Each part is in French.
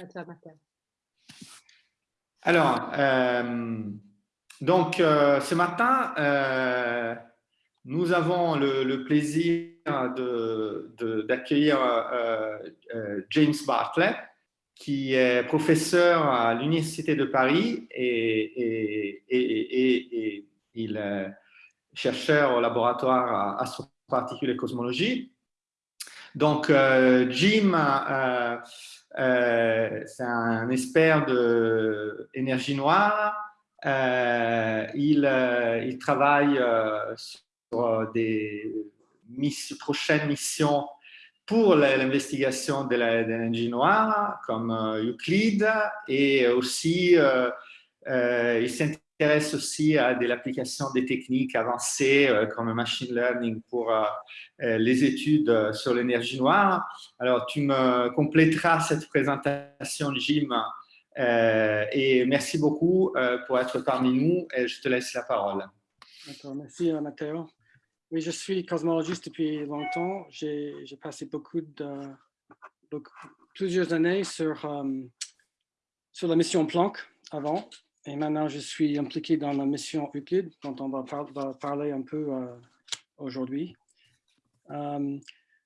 À. Alors, euh, donc euh, ce matin, euh, nous avons le, plaisir d'accueillir James Bartlett, qui est professeur à l'Université de Paris et, chercheur au laboratoire astroparticules et cosmologie. Donc, Jim c'est un expert de énergie noire. Euh, il, euh, il, travaille sur des prochaines missions pour l'investigation de l'énergie noire, comme Euclid, et aussi il s'intéresse s'intéresse aussi à de l'application des techniques avancées euh, comme le machine learning pour euh, euh, les études sur l'énergie noire. Alors, tu me compléteras cette présentation, Jim, et merci beaucoup pour être parmi nous et je te laisse la parole. Merci Matteo. Oui, je suis cosmologiste depuis longtemps. J'ai passé beaucoup de, plusieurs années sur, sur la mission Planck avant et maintenant, je suis impliqué dans la mission Euclid, dont on va, parler un peu euh, aujourd'hui. Euh,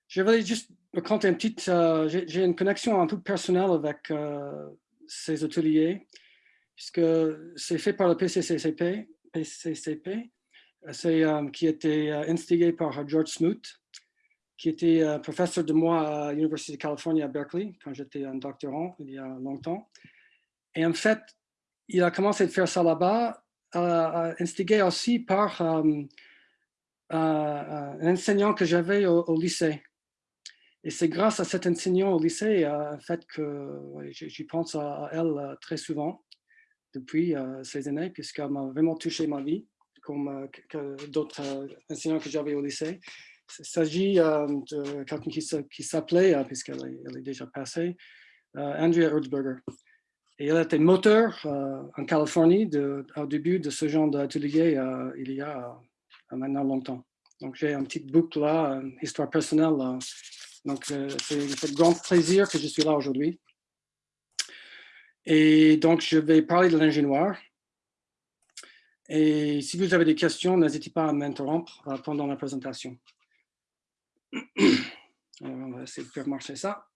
je vais juste raconter une petite... Euh, j'ai une connexion un peu personnelle avec ces ateliers, puisque c'est fait par le PCCCP, PCCP qui était instigé par George Smoot, qui était professeur de moi à l'Université de Californie à Berkeley, quand j'étais un doctorant il y a longtemps. Et en fait, il a commencé à faire ça là-bas, euh, instigé aussi par euh, euh, un enseignant que j'avais au, lycée. Et c'est grâce à cet enseignant au lycée en fait que j'y pense à, elle très souvent depuis ces années, puisqu'elle m'a vraiment touché ma vie, comme d'autres enseignants que j'avais au lycée. Il s'agit de quelqu'un qui, s'appelait, puisqu'elle est, est, déjà passée, Andrea Erzberger. Et elle était moteur euh, en Californie au début de ce genre d'atelier euh, il y a euh, maintenant longtemps. Donc j'ai un petit boucle là, histoire personnelle. donc c'est un grand plaisir que je suis là aujourd'hui. Et donc je vais parler de l'ingénieur. Et si vous avez des questions, n'hésitez pas à m'interrompre pendant la présentation. On va essayer de faire marcher ça.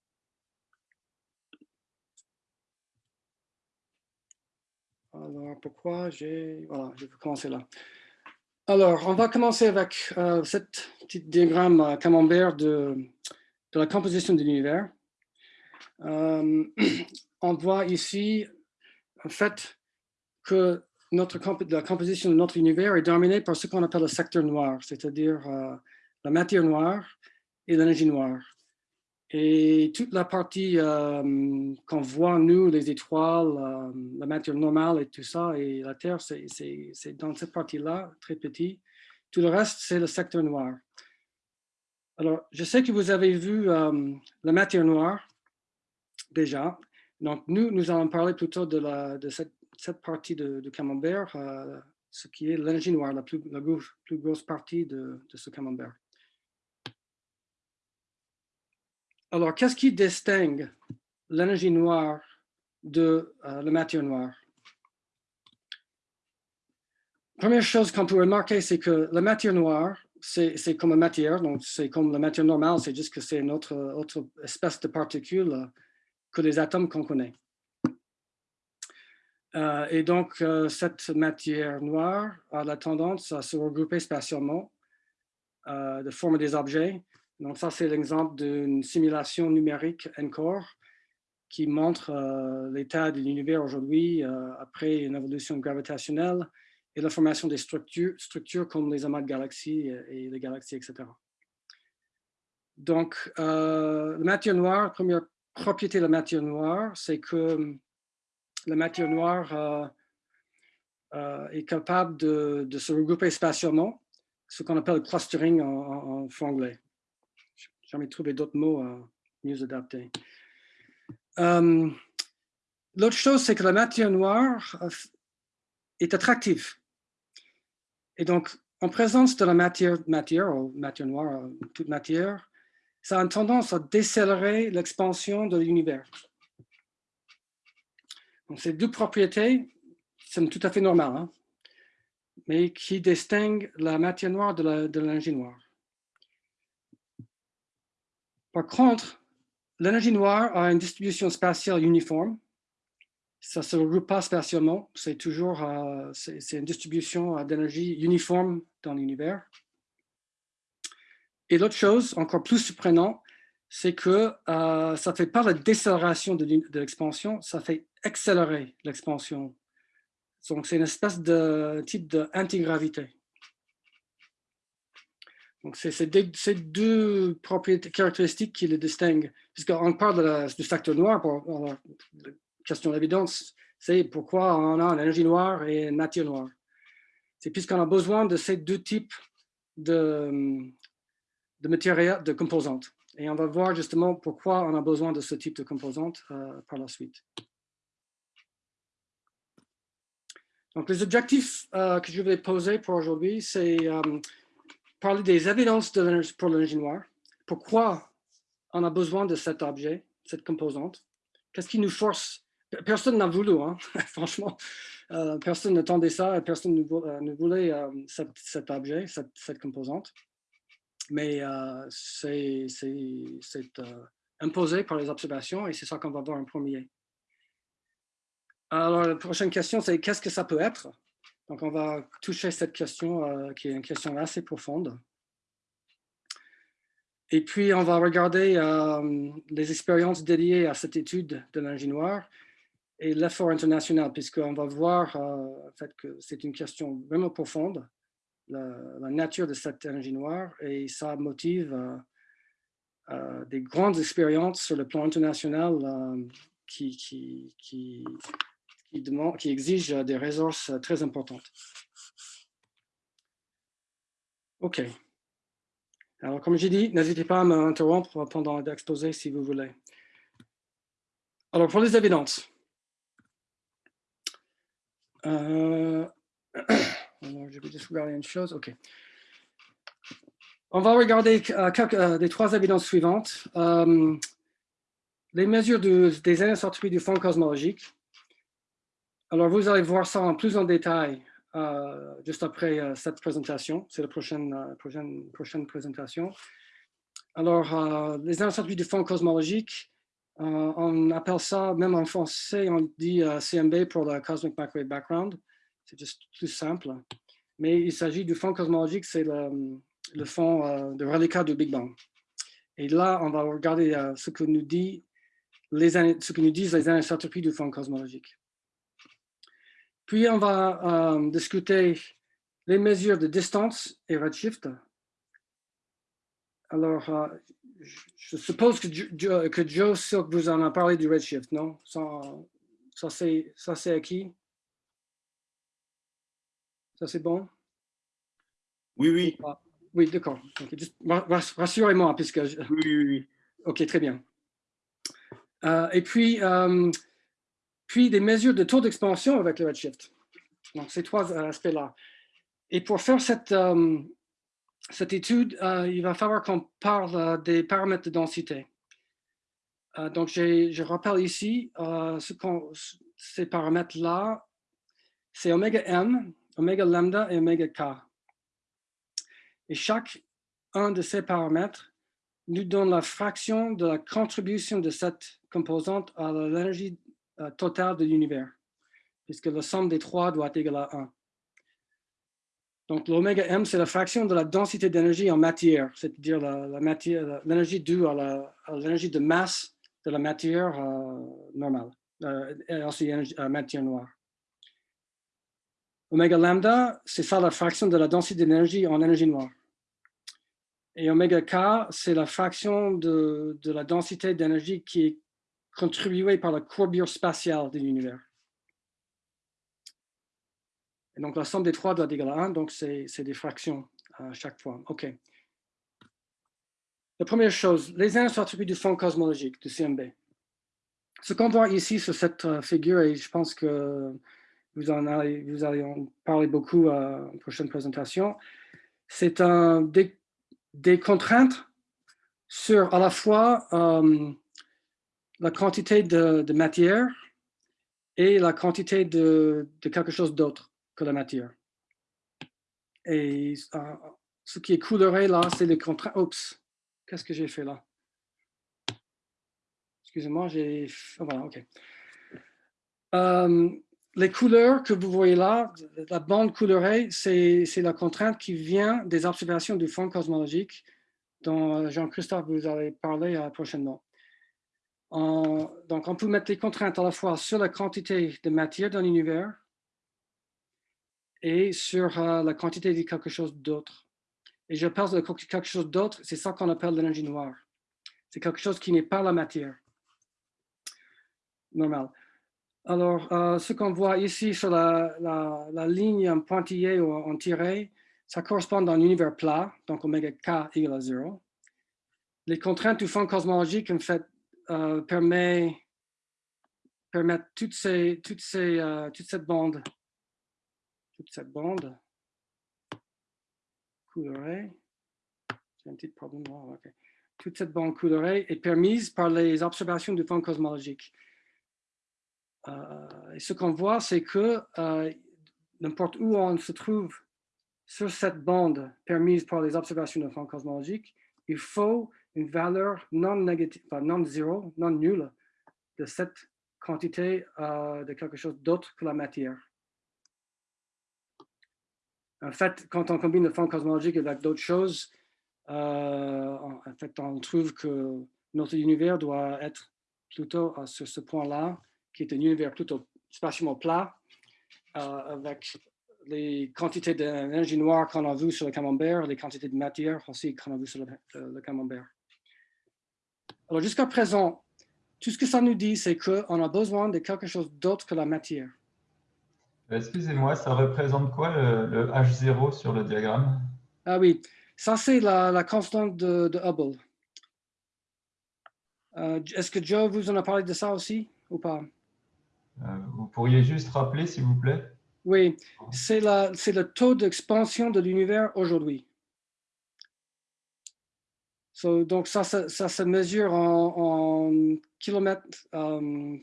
Alors, pourquoi j'ai... Voilà, je vais commencer là. Alors, on va commencer avec euh, cette diagramme euh, camembert de, de, la composition de l'univers. Euh, on voit ici, en fait, que notre la composition de notre univers est dominée par ce qu'on appelle le secteur noir, c'est-à-dire la matière noire et l'énergie noire. Et toute la partie euh, qu'on voit, nous, les étoiles, euh, la matière normale et tout ça, et la Terre, c'est dans cette partie-là, très petit. Tout le reste, c'est le secteur noir. Alors, je sais que vous avez vu euh, la matière noire déjà. Donc, nous, nous allons parler plutôt de, cette, partie de, camembert, ce qui est l'énergie noire, la plus, grosse partie de ce camembert. Alors, qu'est-ce qui distingue l'énergie noire de euh, la matière noire? Première chose qu'on peut remarquer, c'est que la matière noire, c'est comme la matière, normale, c'est juste que c'est une autre, espèce de particules que les atomes qu'on connaît. Euh, et donc, euh, cette matière noire a la tendance à se regrouper spatialement, de former des objets, donc ça, c'est l'exemple d'une simulation numérique encore qui montre euh, l'état de l'univers aujourd'hui euh, après une évolution gravitationnelle et la formation des structures, comme les amas de galaxies et les galaxies, etc. Donc, euh, la matière noire, première propriété de la matière noire, c'est que la matière noire est capable de, se regrouper spatialement, ce qu'on appelle le clustering en, en franglais jamais trouvé d'autres mots euh, mieux adaptés. Euh, l'autre chose, c'est que la matière noire euh, est attractive. Et donc, en présence de la matière, ou matière noire, toute matière, ça a tendance à décélérer l'expansion de l'univers. Donc, ces deux propriétés sont tout à fait normales, hein, mais qui distinguent la matière noire de l'énergie. Par contre, l'énergie noire a une distribution spatiale uniforme. Ça ne se regroupe pas spatialement, c'est toujours euh, c'est une distribution d'énergie uniforme dans l'univers. Et l'autre chose, encore plus surprenant, c'est que euh, ça ne fait pas la décélération de, l'expansion, ça fait accélérer l'expansion. Donc, c'est une espèce de type d'antigravité. Donc, c'est ces deux propriétés caractéristiques qui le distinguent. Puisqu'on parle du facteur noir, pour, la question d'évidence, c'est pourquoi on a l'énergie noire et une matière noire. C'est puisqu'on a besoin de ces deux types de, de matériaux, de composantes. Et on va voir justement pourquoi on a besoin de ce type de composantes euh, par la suite. Donc, les objectifs euh, que je vais poser pour aujourd'hui, c'est euh, parler des évidences de pour l'énergie noire. Pourquoi on a besoin de cet objet, cette composante? Qu'est-ce qui nous force? Personne n'a voulu, hein, franchement. personne n'attendait ça, personne ne, voulait cet, objet, cette composante mais euh, c'est euh, imposé par les observations et c'est ça qu'on va voir en premier. Alors, la prochaine question, c'est qu'est-ce que ça peut être? Donc, on va toucher cette question euh, qui est une question assez profonde. Et puis, on va regarder les expériences dédiées à cette étude de noire et l'effort international, puisqu'on va voir en fait, que c'est une question vraiment profonde la, nature de énergie noire et ça motive euh, euh, des grandes expériences sur le plan international euh, qui, qui, qui, qui, exigent des ressources très importantes. OK. Alors, comme j'ai dit, n'hésitez pas à m'interrompre pendant l'exposé si vous voulez. Alors, pour les évidences. je vais juste regarder une chose. OK. On va regarder euh, euh, des trois évidences suivantes. Euh, les mesures des anisotropes du fond cosmologique. Alors, vous allez voir ça en plus en détail juste après cette présentation. C'est la prochaine, prochaine, prochaine présentation. Alors, les anisotropes du fond cosmologique, on appelle ça, même en français, on dit CMB pour le Cosmic Microwave Background. C'est juste plus simple mais il s'agit du fond cosmologique, c'est le, fond euh, de reliquat du Big Bang. Et là, on va regarder euh, ce, que nous dit les, ce que nous disent les anisotropies du fond cosmologique. Puis, on va euh, discuter les mesures de distance et redshift. Alors, je suppose que, Joe, que Joe Silk vous en a parlé du redshift, non? Ça, ça c'est acquis? Ça, c'est bon? Oui, oui. Oui, d'accord. Rassurez-moi, puisque... Oui, oui, oui. OK, très bien. Euh, et puis, euh, puis des mesures de taux d'expansion avec le redshift. Donc, ces trois aspects-là. Et pour faire cette, euh, cette étude, il va falloir qu'on parle des paramètres de densité. donc, je rappelle ici, ce ces paramètres-là, c'est oméga m, oméga lambda et oméga k. Et chaque un de ces paramètres nous donne la fraction de la contribution de cette composante à l'énergie euh, totale de l'univers, puisque la somme des trois doit être égale à 1. Donc, l'oméga m, c'est la fraction de la densité d'énergie en matière, c'est-à-dire l'énergie due à l'énergie de masse de la matière euh, normale, euh, et aussi la matière noire. Oméga lambda, c'est ça la fraction de la densité d'énergie en énergie noire. Et oméga k, c'est la fraction de, la densité d'énergie qui est contribuée par la courbure spatiale de l'univers. Et donc, la somme des trois doit être égale à 1, donc c'est des fractions à chaque fois. OK. La première chose, les attributs du fond cosmologique, du CMB. Ce qu'on voit ici sur cette euh, figure, et je pense que vous, en allez, vous en parler beaucoup à la prochaine présentation, c'est des, contraintes sur à la fois euh, la quantité de, matière et la quantité de, quelque chose d'autre que la matière. Et euh, ce qui est coloré là, c'est les contraintes. Oups, qu'est-ce que j'ai fait là? Excusez-moi, j'ai. oh, voilà, OK. Euh, les couleurs que vous voyez là, la bande colorée, c'est la contrainte qui vient des observations du fond cosmologique dont euh, Jean-Christophe vous avez parlé euh, prochainement. donc, on peut mettre les contraintes à la fois sur la quantité de matière dans l'univers et sur euh, la quantité de quelque chose d'autre. Et je parle de quelque chose d'autre, c'est ça qu'on appelle l'énergie noire. C'est quelque chose qui n'est pas la matière normale. Alors, euh, ce qu'on voit ici sur la, la, ligne en pointillé ou en tiré, ça correspond à un univers plat, donc oméga k égale à 0. Les contraintes du fond cosmologique, en fait, euh, permettent, toutes ces, toutes ces, euh, toute cette bande, toute cette bande. Colorée, j'ai un petit problème, toute cette bande colorée est permise par les observations du fond cosmologique. Euh, et ce qu'on voit, c'est que n'importe où on se trouve sur cette bande permise par les observations de fond cosmologique, il faut une valeur non négative, non zéro, non nulle de cette quantité euh, de quelque chose d'autre que la matière. En fait, quand on combine le fond cosmologique avec d'autres choses, en fait, on trouve que notre univers doit être plutôt sur ce point-là, qui est un univers plutôt spatialement plat, euh, avec les quantités d'énergie noire qu'on a vues sur le camembert, les quantités de matière aussi qu'on a vues sur le, camembert. Alors jusqu'à présent, tout ce que ça nous dit, c'est qu'on a besoin de quelque chose d'autre que la matière. Excusez-moi, ça représente quoi le, H0 sur le diagramme? Ah oui, ça c'est la, constante de, Hubble. Euh, est-ce que Joe vous en a parlé de ça aussi ou pas? Euh, vous pourriez juste rappeler, s'il vous plaît? Oui, c'est le taux d'expansion de l'univers aujourd'hui. Donc, ça, ça, se mesure en, kilomètres, um,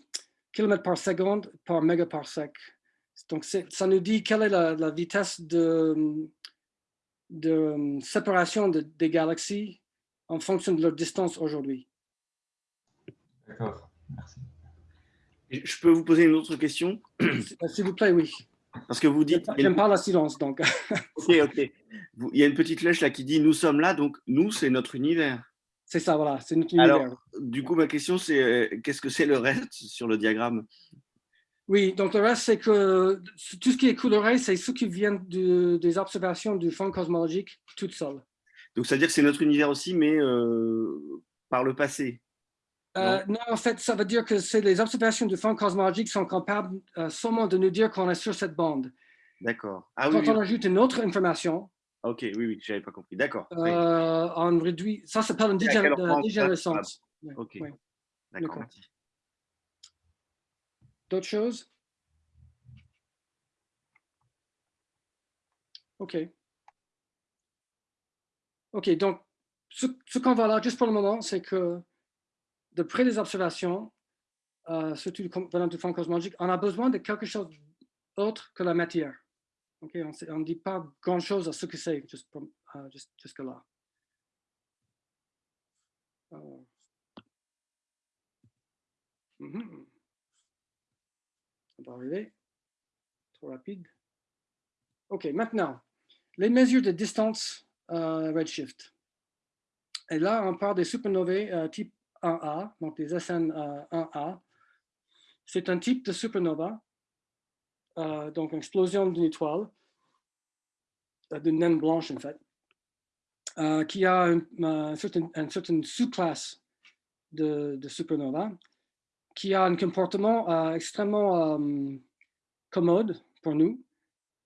par seconde par mégaparsec. Donc, ça nous dit quelle est la, vitesse de, de séparation des galaxies en fonction de leur distance aujourd'hui. D'accord, merci. Je peux vous poser une autre question? S'il vous plaît, oui. Parce que vous dites... J'aime pas la silence, donc. ok, ok. Il y a une petite flèche là qui dit « nous sommes là », donc « nous » c'est notre univers. C'est ça, voilà, c'est notre univers. Alors, du coup, ma question c'est euh, qu'est-ce que c'est le reste sur le diagramme? Oui, donc le reste, c'est que tout ce qui est coloré, c'est ce qui vient de, des observations du fond cosmologique toute seule. Donc, ça veut dire que c'est notre univers aussi, mais euh, par le passé euh, non. en fait, ça veut dire que les observations du fond cosmologique sont capables euh, seulement de nous dire qu'on est sur cette bande. D'accord. Ah, Quand on ajoute une autre information, Ok, oui, oui, je n'avais pas compris. D'accord. Euh, on réduit, ça s'appelle une dégénérescence. Ok, d'accord. D'autres choses? Ok. Ok, donc ce, ce qu'on va là, juste pour le moment, c'est que de près des observations, euh, surtout venant du fond cosmologique, on a besoin de quelque chose d'autre que la matière. Okay? On ne dit pas grand-chose à ce que c'est euh, jusque-là. Euh. Mhm. On va arriver. Trop rapide. OK, maintenant, les mesures de distance redshift. Et là, on parle des supernovae type 1A, donc les SN 1A. Euh, C'est un type de supernova, euh, donc une explosion d'une étoile, euh, d'une naine blanche en fait, qui a une, certaine, sous-classe de, supernova, qui a un comportement extrêmement commode pour nous,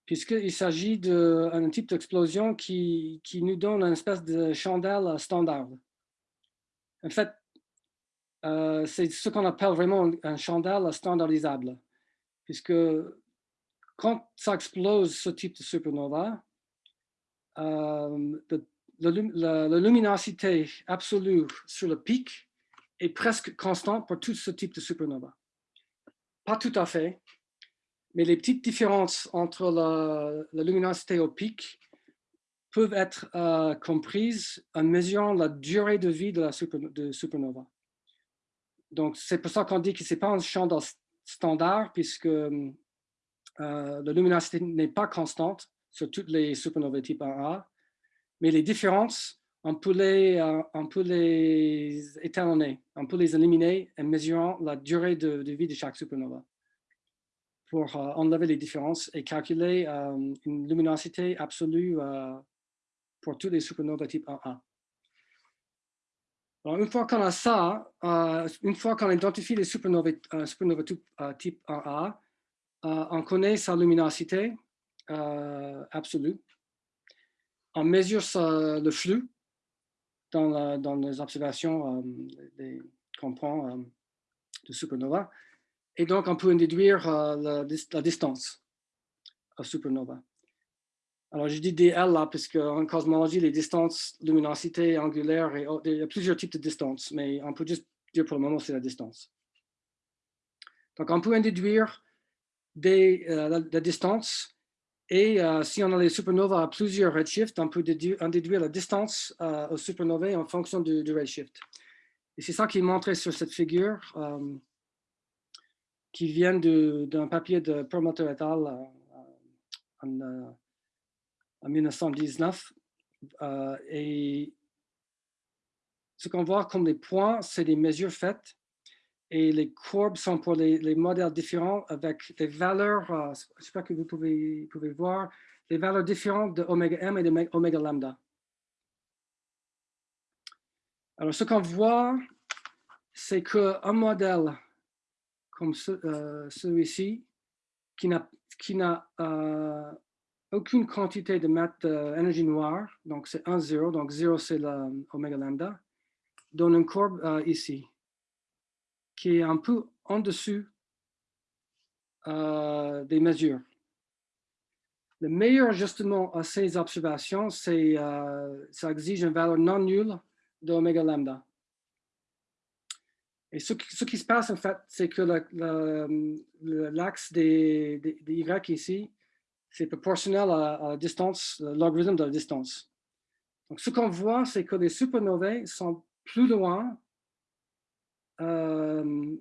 puisqu'il s'agit d'un type d'explosion qui, qui, nous donne une espèce de chandelle standard. En fait, euh, c'est ce qu'on appelle vraiment un chandelle standardisable, puisque quand ça explose ce type de supernova, euh, la, luminosité absolue sur le pic est presque constante pour tout ce type de supernova. pas tout à fait, mais les petites différences entre la, la luminosité au pic peuvent être euh, comprises en mesurant la durée de vie de la de supernova. Donc, c'est pour ça qu'on dit que ce n'est pas un champ standard, puisque euh, la luminosité n'est pas constante sur toutes les supernovae type 1A, mais les différences, on peut les, euh, on peut les étalonner, on peut les éliminer en mesurant la durée de, vie de chaque supernova pour euh, enlever les différences et calculer une luminosité absolue pour toutes les supernovas type 1A. Une fois qu'on a ça, euh, une fois qu'on identifie les supernovas, euh, supernovas euh, type 1A, on connaît sa luminosité absolue. On mesure le flux dans, les observations qu'on prend de supernova. Et donc, on peut en déduire la, la, distance à supernova. Alors, je dis DL là, parce qu'en cosmologie, les distances, luminosité angulaire, il y a plusieurs types de distances, mais on peut juste dire pour le moment, c'est la distance. Donc, on peut en déduire euh, la, distance, et euh, si on a les supernovas à plusieurs redshifts, on peut déduire, en déduire la distance euh, aux supernovae en fonction du, redshift. Et c'est ça qui est montré sur cette figure, qui vient d'un papier de Perlmutter et al. En 1919. Euh, et ce qu'on voit comme les points, c'est des mesures faites. Et les courbes sont pour les, modèles différents avec des valeurs, euh, j'espère que vous pouvez, pouvez voir, des valeurs différentes de oméga m et de oméga lambda. Alors, ce qu'on voit, c'est qu'un modèle comme euh, celui-ci, qui n'a euh, aucune quantité de masse énergie noire, donc c'est 1, 0, donc 0 c'est l'oméga lambda, donne une courbe euh, ici, qui est un peu en dessus euh, des mesures. Le meilleur ajustement à ces observations, euh, ça exige une valeur non nulle d'oméga lambda. Et ce, qui se passe, en fait, c'est que l'axe des, des, des Y ici c'est proportionnel à, la distance, le logarithme de la distance. Donc, ce qu'on voit, c'est que les supernovae sont plus loin euh,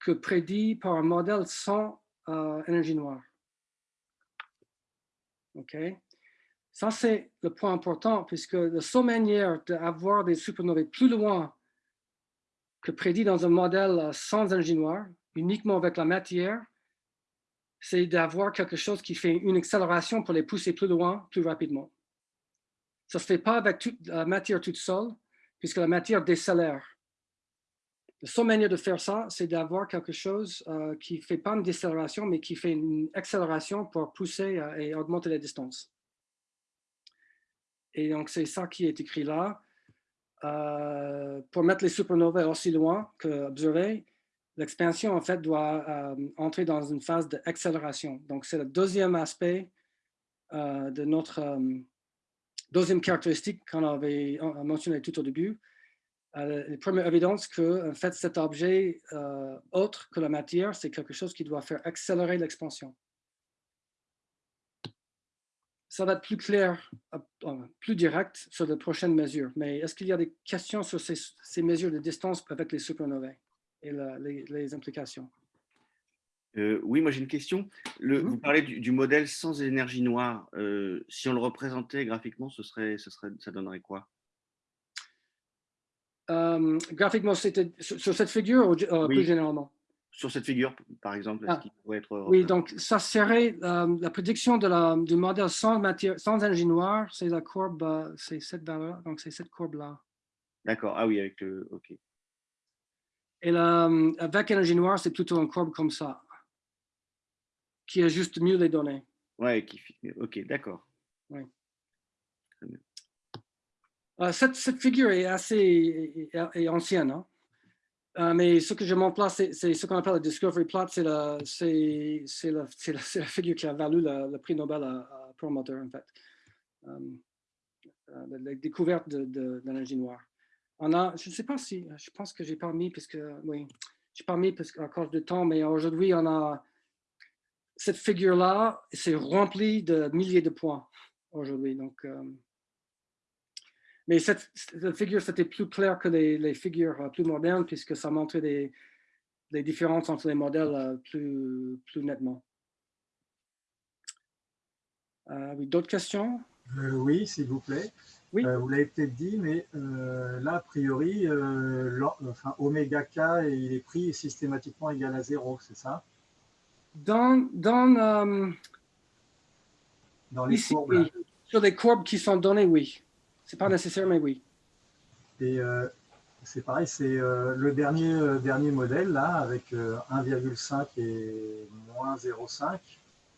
que prédit par un modèle sans euh, énergie noire. OK? Ça, c'est le point important, puisque la seule manière d'avoir des supernovae plus loin que prédit dans un modèle sans énergie noire, uniquement avec la matière, c'est d'avoir quelque chose qui fait une accélération pour les pousser plus loin, plus rapidement. Ça ne se fait pas avec toute la matière toute seule, puisque la matière décélère. La seule manière de faire ça, c'est d'avoir quelque chose euh, qui ne fait pas une décélération, mais qui fait une accélération pour pousser euh, et augmenter la distance. Et donc, c'est ça qui est écrit là. Euh, pour mettre les supernovae aussi loin que observer, l'expansion, en fait, doit euh, entrer dans une phase d'accélération. Donc, c'est le deuxième aspect euh, de notre euh, deuxième caractéristique qu'on avait mentionné tout au début. la première évidence que, en fait, cet objet autre que la matière, c'est quelque chose qui doit faire accélérer l'expansion. Ça va être plus clair, plus direct sur les prochaines mesures. Mais est-ce qu'il y a des questions sur ces, ces mesures de distance avec les supernovae? Et les, implications. Euh, oui, moi j'ai une question. Le, Mhm. Vous parlez du, du modèle sans énergie noire. Euh, si on le représentait graphiquement, ce serait, ce serait, ça donnerait quoi? Euh, graphiquement, c'était sur, sur cette figure ou Oui. plus généralement? Sur cette figure, par exemple, est-ce Ah. qu'il pourrait être Oui, donc ça serait la prédiction de la, du modèle sans matière, sans énergie noire, c'est la courbe, c'est cette valeur, donc c'est cette courbe-là. D'accord, ah oui, avec le. Ok. Et là, euh, avec énergie noire, c'est plutôt une courbe comme ça, qui ajuste mieux les données. Ouais, qui, ok, d'accord. Euh, cette, cette, figure est assez est, ancienne, hein? euh, mais ce que je montre là, c'est ce qu'on appelle le Discovery Plot, c'est la, la, la, figure qui a valu le, prix Nobel à, à Promoter, en fait. Euh, la découverte de, de, de l'énergie noire. On a, je ne sais pas si, je pense que j'ai pas mis, puisque, oui, j'ai pas mis parce qu'à cause du temps, mais aujourd'hui, on a cette figure-là, c'est rempli de milliers de points aujourd'hui. Donc, euh, mais cette, figure, c'était plus clair que les, figures euh, plus modernes puisque ça montrait des, différences entre les modèles euh, plus nettement. oui, d'autres questions? Oui, s'il vous plaît. Oui. vous l'avez peut-être dit, mais là, a priori, enfin, oméga k, il est pris systématiquement égal à zéro, c'est ça? Dans, dans, dans les ici, courbes, sur des courbes qui sont données, oui. C'est pas nécessaire, mais oui. Et euh, c'est pareil, c'est euh, le dernier, euh, dernier modèle, là, avec 1,5 et moins 0,5.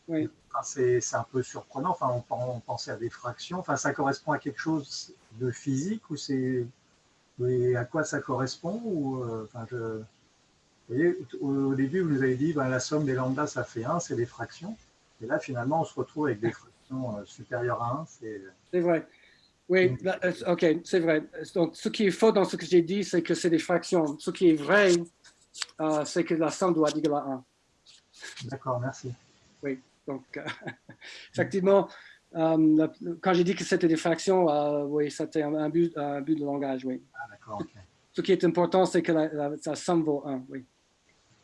Oui. Enfin, c'est un peu surprenant. Enfin, on, pensait à des fractions. Enfin, ça correspond à quelque chose de physique ou c'est à quoi ça correspond ou, enfin, je, vous voyez, au, début, vous nous avez dit ben, la somme des lambda, ça fait 1, c'est des fractions. Et là, finalement, on se retrouve avec des fractions supérieures à 1. C'est vrai. Oui, bah, euh, OK, c'est vrai. Donc, ce qui est faux dans ce que j'ai dit, c'est que c'est des fractions. Ce qui est vrai, euh, c'est que la somme doit être égale à 1. D'accord, merci. Oui, donc, euh, effectivement, quand j'ai dit que c'était des fractions, oui, c'était un, but, un but de langage, oui. Ah, d'accord, OK. Ce qui est important, c'est que la, somme vaut 1, oui.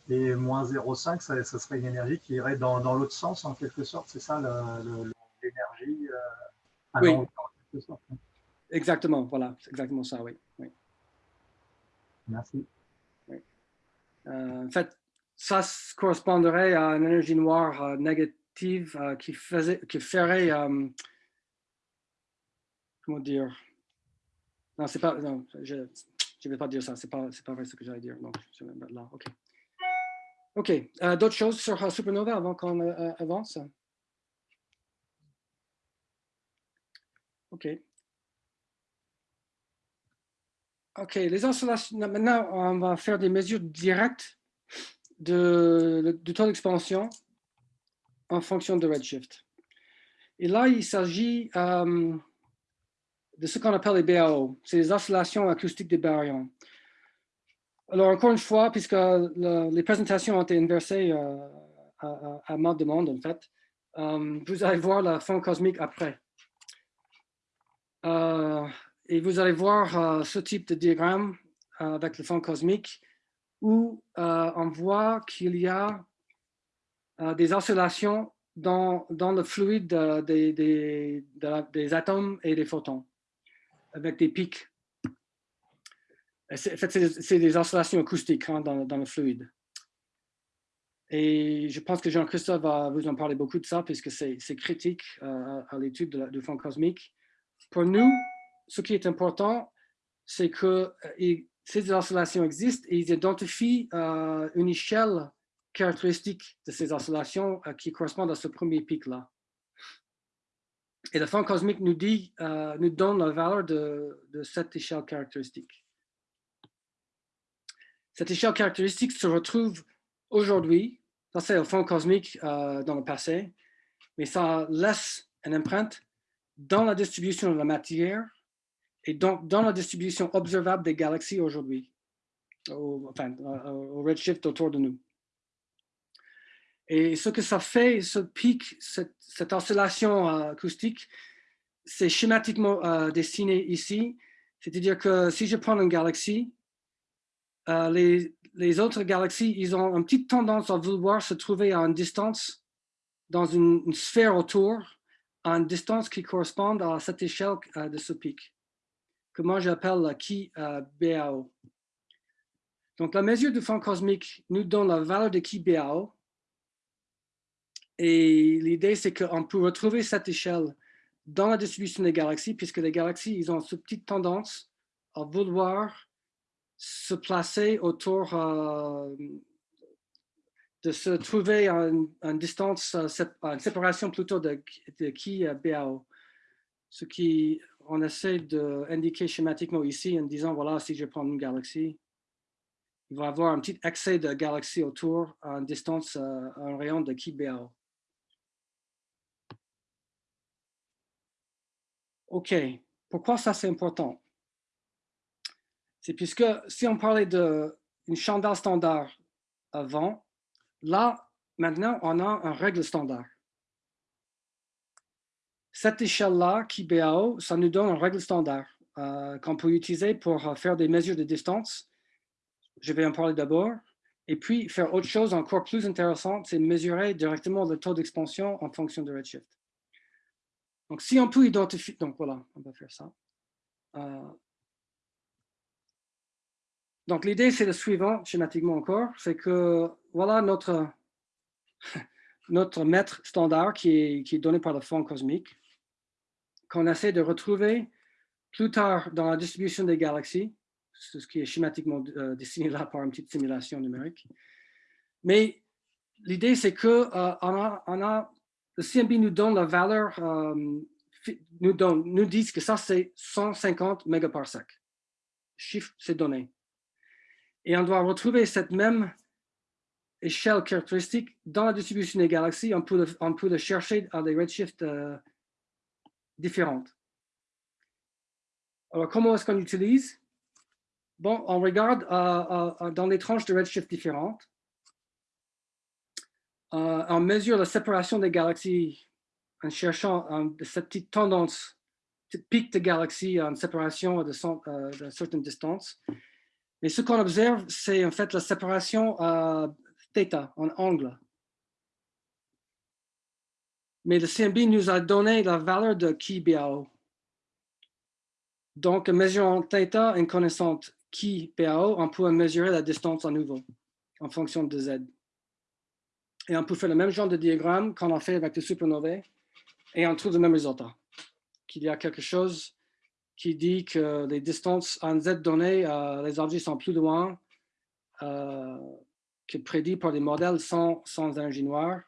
Et moins 0,5, ça, ça, serait une énergie qui irait dans, dans l'autre sens, en quelque sorte, c'est ça l'énergie Oui. Exactement, voilà, c'est exactement ça, oui. Merci. Euh, en fait, ça correspondrait à une énergie noire euh, euh, qui, faisait, qui ferait, comment dire, non, c'est pas, non, je ne vais pas dire ça, c'est pas, pas vrai ce que j'allais dire, mettre là, ok. Ok, d'autres choses sur Supernova avant qu'on avance? Ok. OK, les installations, maintenant, on va faire des mesures directes de, du taux d'expansion en fonction de redshift. Et là, il s'agit euh, de ce qu'on appelle les BAO, c'est les oscillations acoustiques des baryons. Alors, encore une fois, puisque les présentations ont été inversées euh, à, ma demande, en fait, euh, vous allez voir la fond cosmique après. Et vous allez voir ce type de diagramme avec le fond cosmique où on voit qu'il y a des oscillations dans, dans le fluide des, des, des, atomes et des photons, avec des pics. En fait, c'est des oscillations acoustiques hein, dans, dans, le fluide. Et je pense que Jean-Christophe va vous en parler beaucoup de ça, puisque c'est critique à l'étude du fond cosmique. Pour nous, ce qui est important, c'est que euh, ces oscillations existent et ils identifient euh, une échelle caractéristique de ces oscillations euh, qui correspondent à ce premier pic-là. Et le fond cosmique nous, nous donne la valeur de, cette échelle caractéristique. Cette échelle caractéristique se retrouve aujourd'hui, ça c'est le fond cosmique dans le passé, mais ça laisse une empreinte dans la distribution de la matière et donc dans la distribution observable des galaxies aujourd'hui, au, enfin, au redshift autour de nous. Et ce que ça fait, ce pic, cette, oscillation euh, acoustique, c'est schématiquement euh, dessiné ici. C'est-à-dire que si je prends une galaxie, euh, les, autres galaxies, ils ont une petite tendance à vouloir se trouver à une distance dans une, sphère autour, à une distance qui correspond à cette échelle de ce pic que moi j'appelle la qui BAO. Donc la mesure du fond cosmique nous donne la valeur de qui BAO. Et l'idée c'est qu'on peut retrouver cette échelle dans la distribution des galaxies, puisque les galaxies, ils ont cette petite tendance à vouloir se placer autour euh, de se trouver à une, distance, euh, une séparation plutôt de, de qui BAO. Ce qui on essaie d'indiquer schématiquement ici en disant, voilà, si je prends une galaxie, il va y avoir un petit excès de galaxies autour à une distance, à euh, un rayon de qui BAO. OK, pourquoi ça c'est important? C'est puisque si on parlait d'une chandelle standard avant. Là, maintenant, on a un règle standard. Cette échelle-là, qui BAO, ça nous donne une règle standard euh, qu'on peut utiliser pour euh, faire des mesures de distance. Je vais en parler d'abord. Et puis, faire autre chose encore plus intéressante, c'est mesurer directement le taux d'expansion en fonction de redshift. Donc, si on peut identifier... Donc, voilà, on va faire ça. Euh, donc, l'idée, c'est le suivant, schématiquement encore, c'est que, voilà notre, notre mètre standard qui est, qui est donné par le fond cosmique, qu'on essaie de retrouver plus tard dans la distribution des galaxies, ce qui est schématiquement euh, dessiné là par une petite simulation numérique. Mais l'idée, c'est que euh, on a, le CMB nous donne la valeur, euh, nous, donne, dit que ça, c'est 150 mégaparsec. Chiffre, c'est donné. Et on doit retrouver cette même échelle caractéristique dans la distribution des galaxies. On peut le, on peut chercher à des redshifts différentes. Alors, comment est-ce qu'on utilise Bon, on regarde euh, euh, dans les tranches de redshift différentes. Euh, on mesure la séparation des galaxies en cherchant cette petite tendance, cette pic de galaxies en séparation de, certaines distances. Mais ce qu'on observe, c'est en fait la séparation θ, en angle. Mais le CMB nous a donné la valeur de Ki BAO. Donc, en mesurant θ et connaissant Ki BAO, on peut mesurer la distance à nouveau en fonction de Z. Et on peut faire le même genre de diagramme qu'on a fait avec les supernovae et on trouve le même résultat. Qu'il y a quelque chose qui dit que les distances en Z données, euh, les objets sont plus loin euh, que prédit par les modèles sans, sans énergie noire.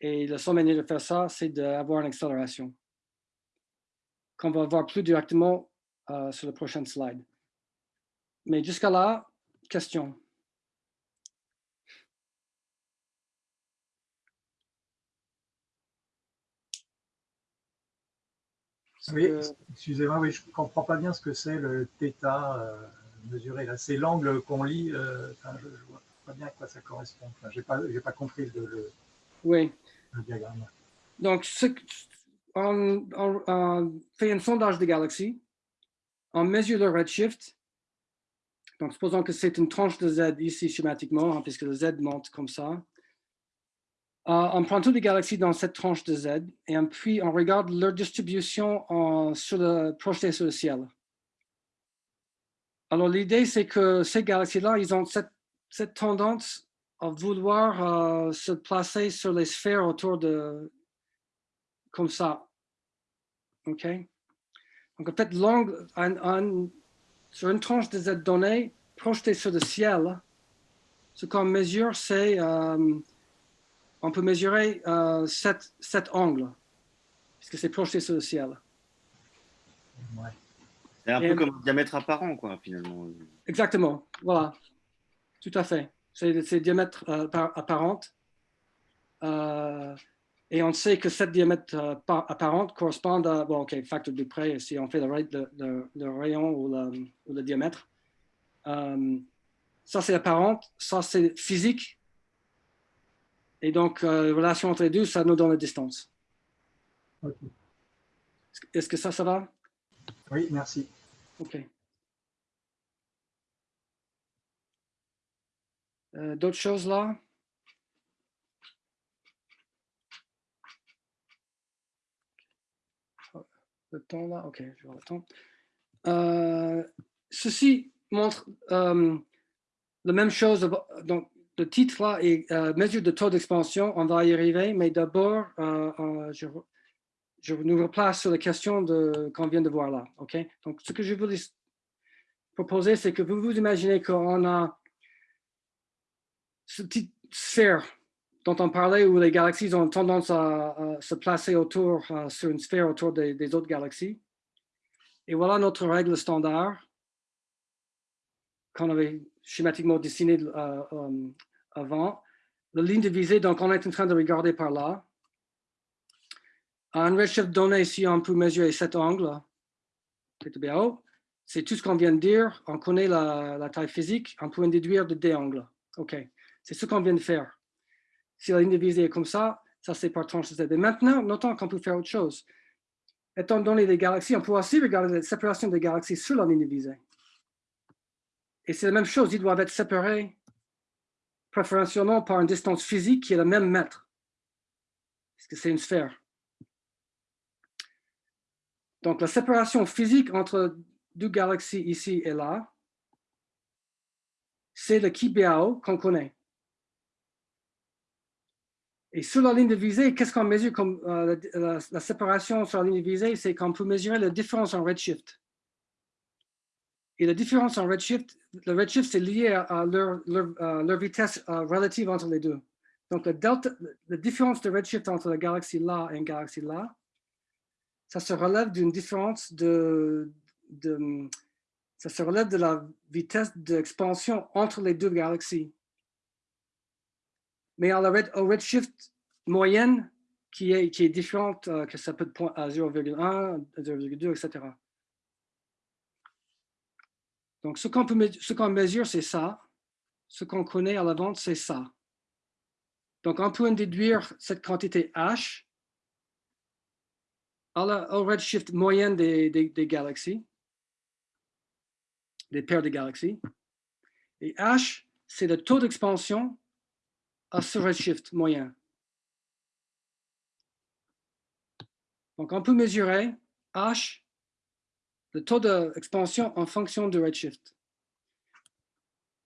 Et la seule manière de faire ça, c'est d'avoir une accélération qu'on va voir plus directement euh, sur le prochain slide. Mais jusqu'à là, question. Oui, excusez-moi, oui, je ne comprends pas bien ce que c'est le θ euh, mesuré. Là, c'est l'angle qu'on lit. Euh, je ne vois pas bien à quoi ça correspond. je n'ai pas, pas, compris le, oui. le diagramme. Donc, ce, on, fait un sondage des galaxies, on mesure le redshift. Donc, supposons que c'est une tranche de Z ici schématiquement, hein, puisque le Z monte comme ça. Euh, on prend toutes les galaxies dans cette tranche de Z et puis on regarde leur distribution sur le, projeté sur le ciel. Alors, l'idée, c'est que ces galaxies-là, ils ont cette, cette, tendance à vouloir euh, se placer sur les sphères autour de, comme ça. OK? Donc, en fait, l'angle sur une tranche de Z donnée projetée sur le ciel, ce qu'on mesure, c'est, euh, on peut mesurer euh, cet, cet, angle, puisque c'est projeté sur le ciel. C'est un peu comme un diamètre apparent, quoi, finalement. Exactement, voilà, tout à fait. C'est diamètre euh, apparent. Euh, et on sait que cette diamètre euh, apparente correspond à, bon, OK, facteur de près, si on fait le, le, rayon ou le, diamètre. Euh, ça, c'est apparent, ça, c'est physique. Et donc, euh, la relation entre les deux, ça nous donne la distance. Est-ce que ça, ça va? Oui, merci. OK. D'autres choses là? le temps là, ok, je vois le temps. Euh, ceci montre euh, la même chose, donc le titre là est euh, mesure de taux d'expansion, on va y arriver, mais d'abord, je, je, nous replace sur la question qu'on vient de voir là, ok? Donc, ce que je voulais proposer, c'est que vous vous imaginez qu'on a ce petite sphère dont on parlait où les galaxies ont tendance à, se placer autour, euh, sur une sphère autour des, autres galaxies. Et voilà notre règle standard qu'on avait schématiquement dessinée euh, euh, avant. La ligne de visée, donc on est en train de regarder par là. Un redshift donné, si on peut mesurer cet angle, c'est tout ce qu'on vient de dire. On connaît la, taille physique, on peut en déduire de D angles. OK. C'est ce qu'on vient de faire. Si la ligne de visée est comme ça, ça c'est par tranche Z. Et maintenant, notons qu'on peut faire autre chose. Étant donné les galaxies, on peut aussi regarder la séparation des galaxies sur la ligne de visée. Et c'est la même chose, ils doivent être séparés préférentiellement par une distance physique qui est le même mètre. Parce que c'est une sphère. Donc, la séparation physique entre deux galaxies ici et là, c'est le Kibiao qu'on connaît. Et sur la ligne de visée, qu'est-ce qu'on mesure comme euh, la, la, séparation sur la ligne de visée? C'est qu'on peut mesurer la différence en redshift. Et la différence en redshift, le redshift, c'est lié à, leur, vitesse euh, relative entre les deux. Donc, la, différence de redshift entre la galaxie là et une galaxie là, ça se relève d'une différence de, ça se relève de la vitesse d'expansion entre les deux galaxies. Mais à la au redshift moyenne, qui est, qui est différente, euh, que ça peut être à 0,1, 0,2, etc. Donc, ce qu'on qu mesure, c'est ça. Ce qu'on connaît à la vente, c'est ça. Donc, on peut en déduire cette quantité H à la, au redshift moyenne des, des, des, galaxies, des paires de galaxies. Et H, c'est le taux d'expansion à ce redshift moyen. Donc, on peut mesurer H le taux d'expansion en fonction du redshift.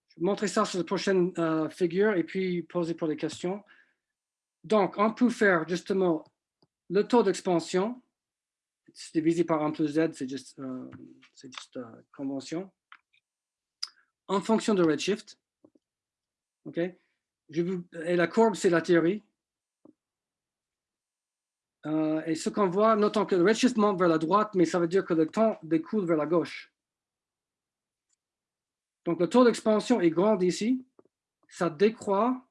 Je vais montrer ça sur la prochaine euh, figure et puis poser pour les questions. Donc, on peut faire justement le taux d'expansion, divisé par 1 plus z, c'est juste, euh, juste euh, convention, en fonction du redshift. OK? Et la courbe, c'est la théorie. Euh, et ce qu'on voit, notons que le monte vers la droite, mais ça veut dire que le temps découle vers la gauche. Donc, le taux d'expansion est grand ici. Ça décroît.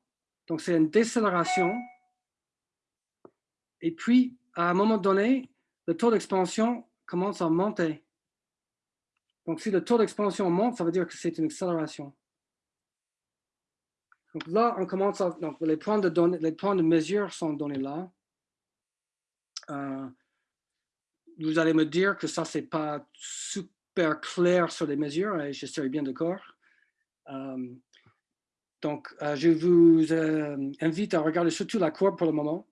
Donc, c'est une décélération. Et puis, à un moment donné, le taux d'expansion commence à monter. Donc, si le taux d'expansion monte, ça veut dire que c'est une accélération. Donc là, on commence à, donc les points de données, les points de mesure sont donnés là. Euh, vous allez me dire que ça, c'est pas super clair sur les mesures, et je serais bien d'accord. Euh, donc, euh, je vous invite à regarder surtout la courbe pour le moment.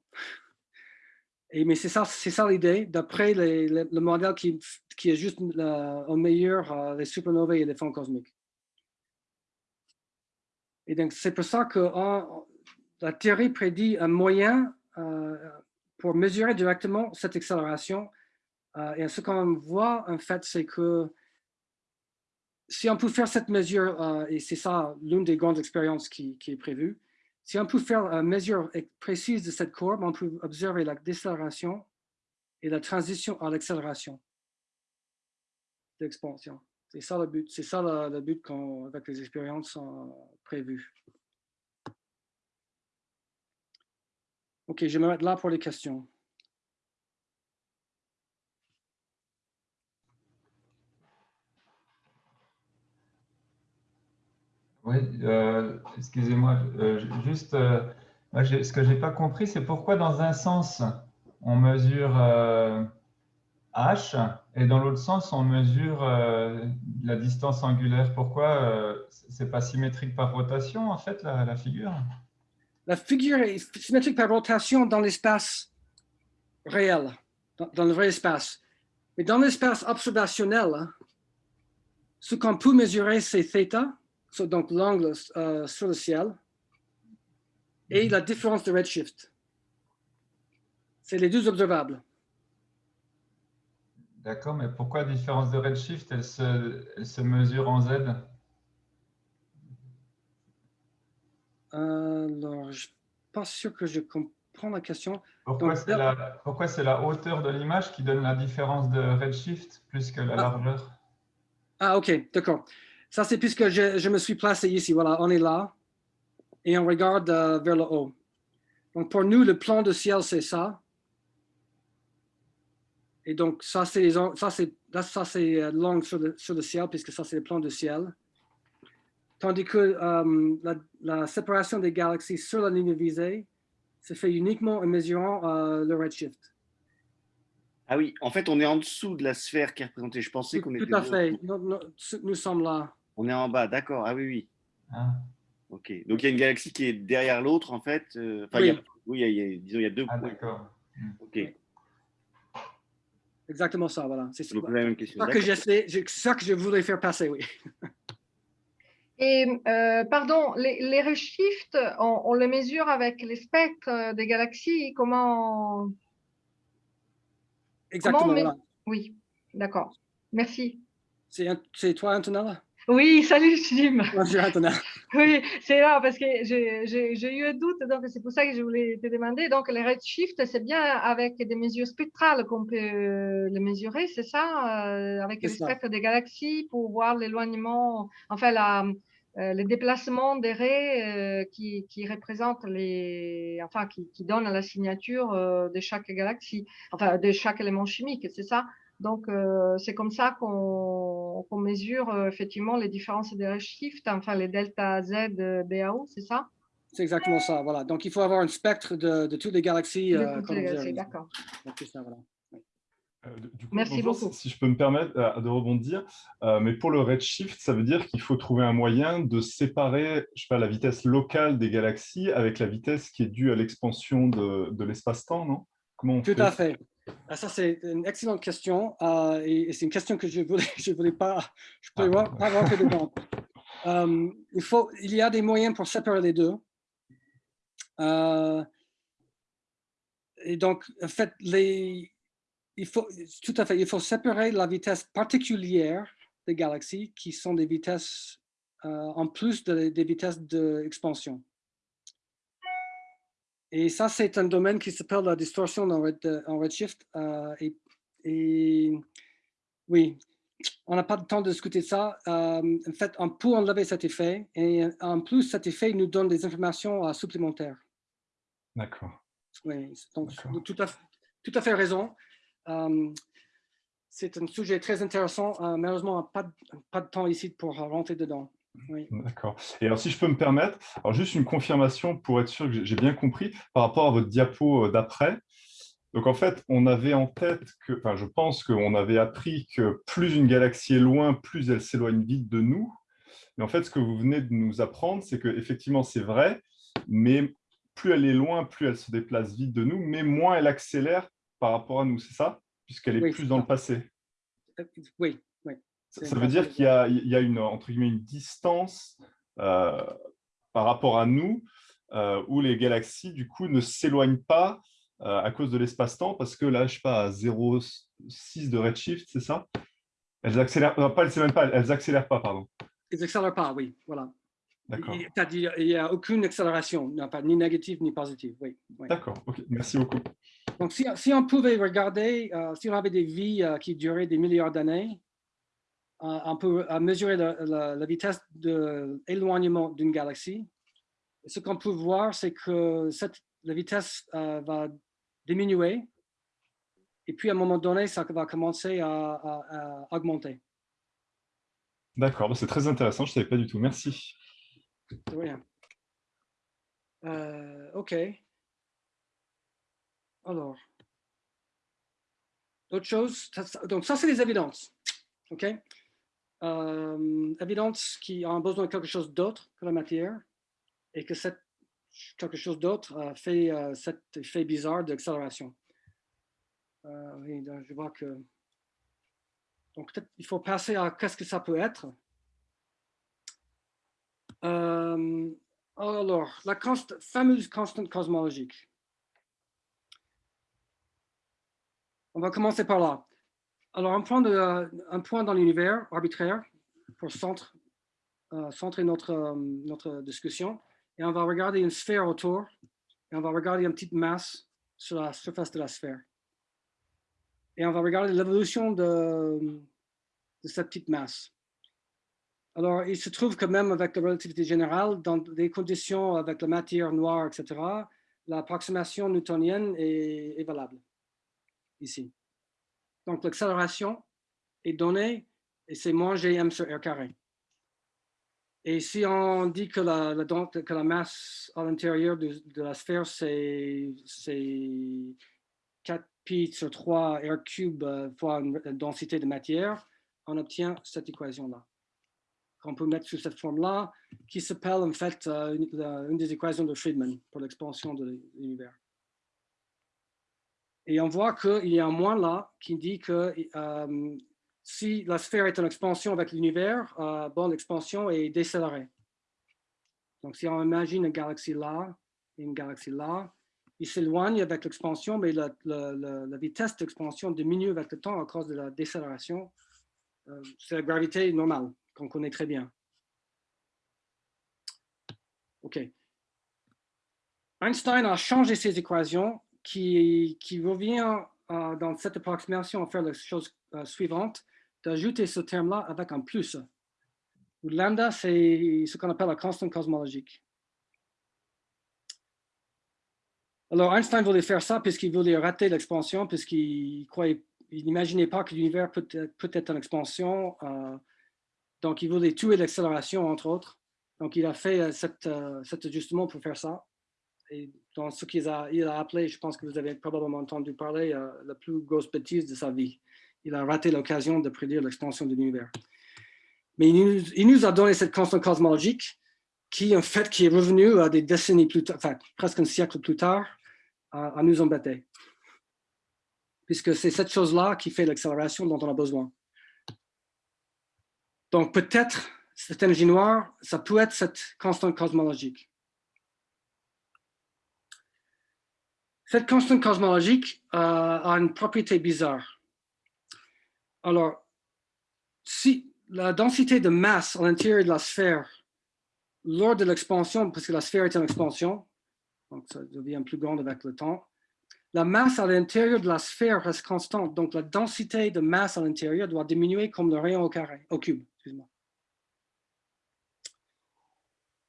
Et, mais c'est ça, l'idée, d'après le modèle qui, qui est juste au meilleur les supernovae et les fonds cosmiques. Et donc, c'est pour ça que la théorie prédit un moyen pour mesurer directement cette accélération. Euh, et ce qu'on voit, en fait, c'est que si on peut faire cette mesure, euh, et c'est ça l'une des grandes expériences qui, est prévue, si on peut faire une mesure précise de cette courbe, on peut observer la décélération et la transition à l'accélération d'expansion. C'est ça le but, c'est ça le, but avec les expériences prévues. OK, je vais me mettre là pour les questions. Oui, euh, excusez-moi, euh, juste, euh, ce que je n'ai pas compris, c'est pourquoi dans un sens, on mesure h et dans l'autre sens, on mesure la distance angulaire. Pourquoi c'est pas symétrique par rotation, en fait, la figure? La figure est symétrique par rotation dans l'espace réel, dans, le vrai espace. Mais dans l'espace observationnel, ce qu'on peut mesurer, c'est θ, donc l'angle euh, sur le ciel, et la différence de redshift. C'est les deux observables. D'accord, mais pourquoi la différence de redshift, elle se mesure en Z? Alors, je ne suis pas sûr que je comprends la question. Pourquoi c'est la, la, hauteur de l'image qui donne la différence de redshift plus que la ah. largeur? Ah, ok, d'accord. Ça, c'est puisque je, je, me suis placé ici. Voilà, on est là et on regarde euh, vers le haut. Donc, pour nous, le plan de ciel, c'est ça. Et donc, ça, c'est ça, c'est euh, sur le, sur le ciel, puisque ça, c'est le plan de ciel. Tandis que euh, la, la séparation des galaxies sur la ligne visée se fait uniquement en mesurant euh, le redshift. Ah oui, en fait, on est en dessous de la sphère qui est représentée. Je pensais qu'on était. Tout à fait. Nous, nous- nous sommes là. On est en bas, d'accord. Ah oui, oui. Ah, Ok. Donc il y a une galaxie qui est derrière l'autre, en fait. euh, Enfin, il y a- Oui. il y a, disons, il y a deux ah, points. d'accord. Ok. Exactement ça, voilà. C'est Donc la même question. ça que j'essaie, c'est ça que je voulais faire passer, oui. Et euh, pardon, les, les redshifts, on, on les mesure avec les spectres des galaxies. Comment Exactement, mais- voilà. Oui, d'accord. Merci. C'est toi, Antonella? Oui, salut Jim. Bonjour, Antonella. Oui, c'est là parce que j'ai eu un doute, donc c'est pour ça que je voulais te demander. Donc, les redshifts, c'est bien avec des mesures spectrales qu'on peut euh, les mesurer, c'est ça euh, Avec ça. spectres des galaxies pour voir l'éloignement, enfin, la, euh, le déplacement des raies euh, qui, qui représentent les. Enfin, qui, qui donnent la signature euh, de chaque galaxie, enfin, de chaque élément chimique, c'est ça? Donc, euh, c'est comme ça qu'on mesure euh, effectivement les différences des redshifts, enfin les delta Z euh, BAO, c'est ça? C'est exactement ça, voilà. Donc, il faut avoir un spectre de, de toutes les galaxies. De euh, toutes qu'on les observe. galaxies, D'accord. Voilà. Euh, du coup, Merci bonjour, beaucoup. Si, si je peux me permettre euh, de rebondir, euh, mais pour le redshift, ça veut dire qu'il faut trouver un moyen de séparer, je sais pas, la vitesse locale des galaxies avec la vitesse qui est due à l'expansion de, de l'espace-temps, non? Comment on Tout fait? à fait. Ah, Ça, c'est une excellente question. euh, et et c'est une question que je ne voulais, je voulais pas, je Ah. pas rentrer dedans. Euh, il, faut, il y a des moyens pour séparer les deux. Et donc, en fait, les, il faut, tout à fait, il faut séparer la vitesse particulière des galaxies qui sont des vitesses euh, en plus de- des vitesses d'expansion. Et ça, c'est un domaine qui s'appelle la distorsion en, red- en redshift. euh, et, et oui, on n'a pas de temps de discuter de ça. Euh, en fait, on peut enlever cet effet. Et en plus, cet effet nous donne des informations supplémentaires. D'accord. Oui, donc tout à, tout à fait raison. Euh, c'est un sujet très intéressant. Euh, malheureusement, pas, de- pas de temps ici pour rentrer dedans. D'accord. Et alors, si je peux me permettre, alors juste une confirmation pour être sûr que j'ai- bien compris par rapport à votre diapo euh, d'après. Donc, en fait, on avait en tête que, enfin, je pense qu'on avait appris que plus une galaxie est loin, plus elle s'éloigne vite de nous. Mais en fait, ce que vous venez de nous apprendre, c'est que effectivement, c'est vrai, mais plus elle est loin, plus elle se déplace vite de nous, mais moins elle accélère par rapport à nous, c'est ça? Puisqu'elle est Oui, plus dans ça. le passé. Euh, Oui, oui. Ça, veut dire qu'il y a, il y a une, entre guillemets, une distance euh, par rapport à nous euh, où les galaxies, du coup, ne s'éloignent pas euh, à cause de l'espace-temps parce que là, je sais pas, à 0,6 de redshift, c'est ça? Elles accélèrent, non, pas, elles s'éloignent pas, elles accélèrent pas, pardon. Ils n'accélèrent pas, oui, voilà. D'accord. Il- C'est-à-dire, il n'y a aucune accélération, non, pas, ni négative ni positive. Oui, oui. D'accord, ok, merci beaucoup. Donc, si, si on pouvait regarder, euh, si on avait des vies euh, qui duraient des milliards d'années, euh, on peut mesurer la, la- la vitesse d'éloignement d'une galaxie. Et ce qu'on peut voir, c'est que cette, la vitesse va diminuer. Et puis, à un moment donné, ça va commencer à, à- à augmenter. D'accord, bah, c'est très intéressant, je ne savais pas du tout. Merci. De rien. Euh, OK. Alors. D'autres choses? Donc, ça, c'est les évidences. OK? Euh, évidences qui ont besoin de quelque chose d'autre que la matière et que cette, quelque chose d'autre euh, fait euh, cet effet bizarre d'accélération. Euh, oui, je vois que. Donc, peut-être il faut passer à qu'est-ce que ça peut être. Euh, alors, la fameuse constante cosmologique. On va commencer par là. Alors, un point, de, un point dans l'univers arbitraire pour centre, euh, centrer notre, euh, notre discussion. Et on va regarder une sphère autour et on va regarder une petite masse sur la surface de la sphère. Et on va regarder l'évolution de, de cette petite masse. Alors, il se trouve que même avec la relativité générale, dans des conditions avec la matière noire, etc., l'approximation newtonienne est valable ici. Donc, l'accélération est donnée et c'est moins gm sur r carré. Et si on dit que la, masse à l'intérieur de, la sphère, c'est 4 pi sur 3 r cube euh, fois une densité de matière, on obtient cette équation-là. Qu'on peut mettre sous cette forme-là, qui s'appelle en fait euh, une, une, des équations de Friedman pour l'expansion de l'univers. Et on voit qu'il y a un moins là qui dit que euh, si la sphère est en expansion avec l'univers, euh, bon, l'expansion est décélérée. Donc, si on imagine une galaxie là et une galaxie là, ils s'éloignent avec l'expansion, mais la, vitesse d'expansion diminue avec le temps à cause de la décélération. Euh, C'est la gravité normale qu'on connaît très bien. OK. Einstein a changé ses équations qui, revient euh, dans cette approximation à faire la chose euh, suivante d'ajouter ce terme-là avec un plus. Lambda, c'est ce qu'on appelle la constante cosmologique. Alors, Einstein voulait faire ça puisqu'il voulait rater l'expansion, puisqu'il n'imaginait pas que l'univers peut, être en expansion. Euh, donc, il voulait tuer l'accélération, entre autres. Donc, il a fait cet ajustement pour faire ça. Dans ce qu'il a, il a appelé, je pense que vous avez probablement entendu parler, euh, la plus grosse bêtise de sa vie il a raté l'occasion de prédire l'expansion de l'univers. Mais il nous, a donné cette constante cosmologique qui, en fait, qui est revenue à des décennies plus tard, enfin, presque un siècle plus tard, à, nous embêter. Puisque c'est cette chose-là qui fait l'accélération dont on a besoin. Donc, peut-être, cette énergie noire, ça peut être cette constante cosmologique. Cette constante cosmologique euh, a une propriété bizarre. Alors, si la densité de masse à l'intérieur de la sphère, lors de l'expansion, parce que la sphère est en expansion, donc ça devient plus grande avec le temps, la masse à l'intérieur de la sphère reste constante, donc la densité de masse à l'intérieur doit diminuer comme le rayon au cube.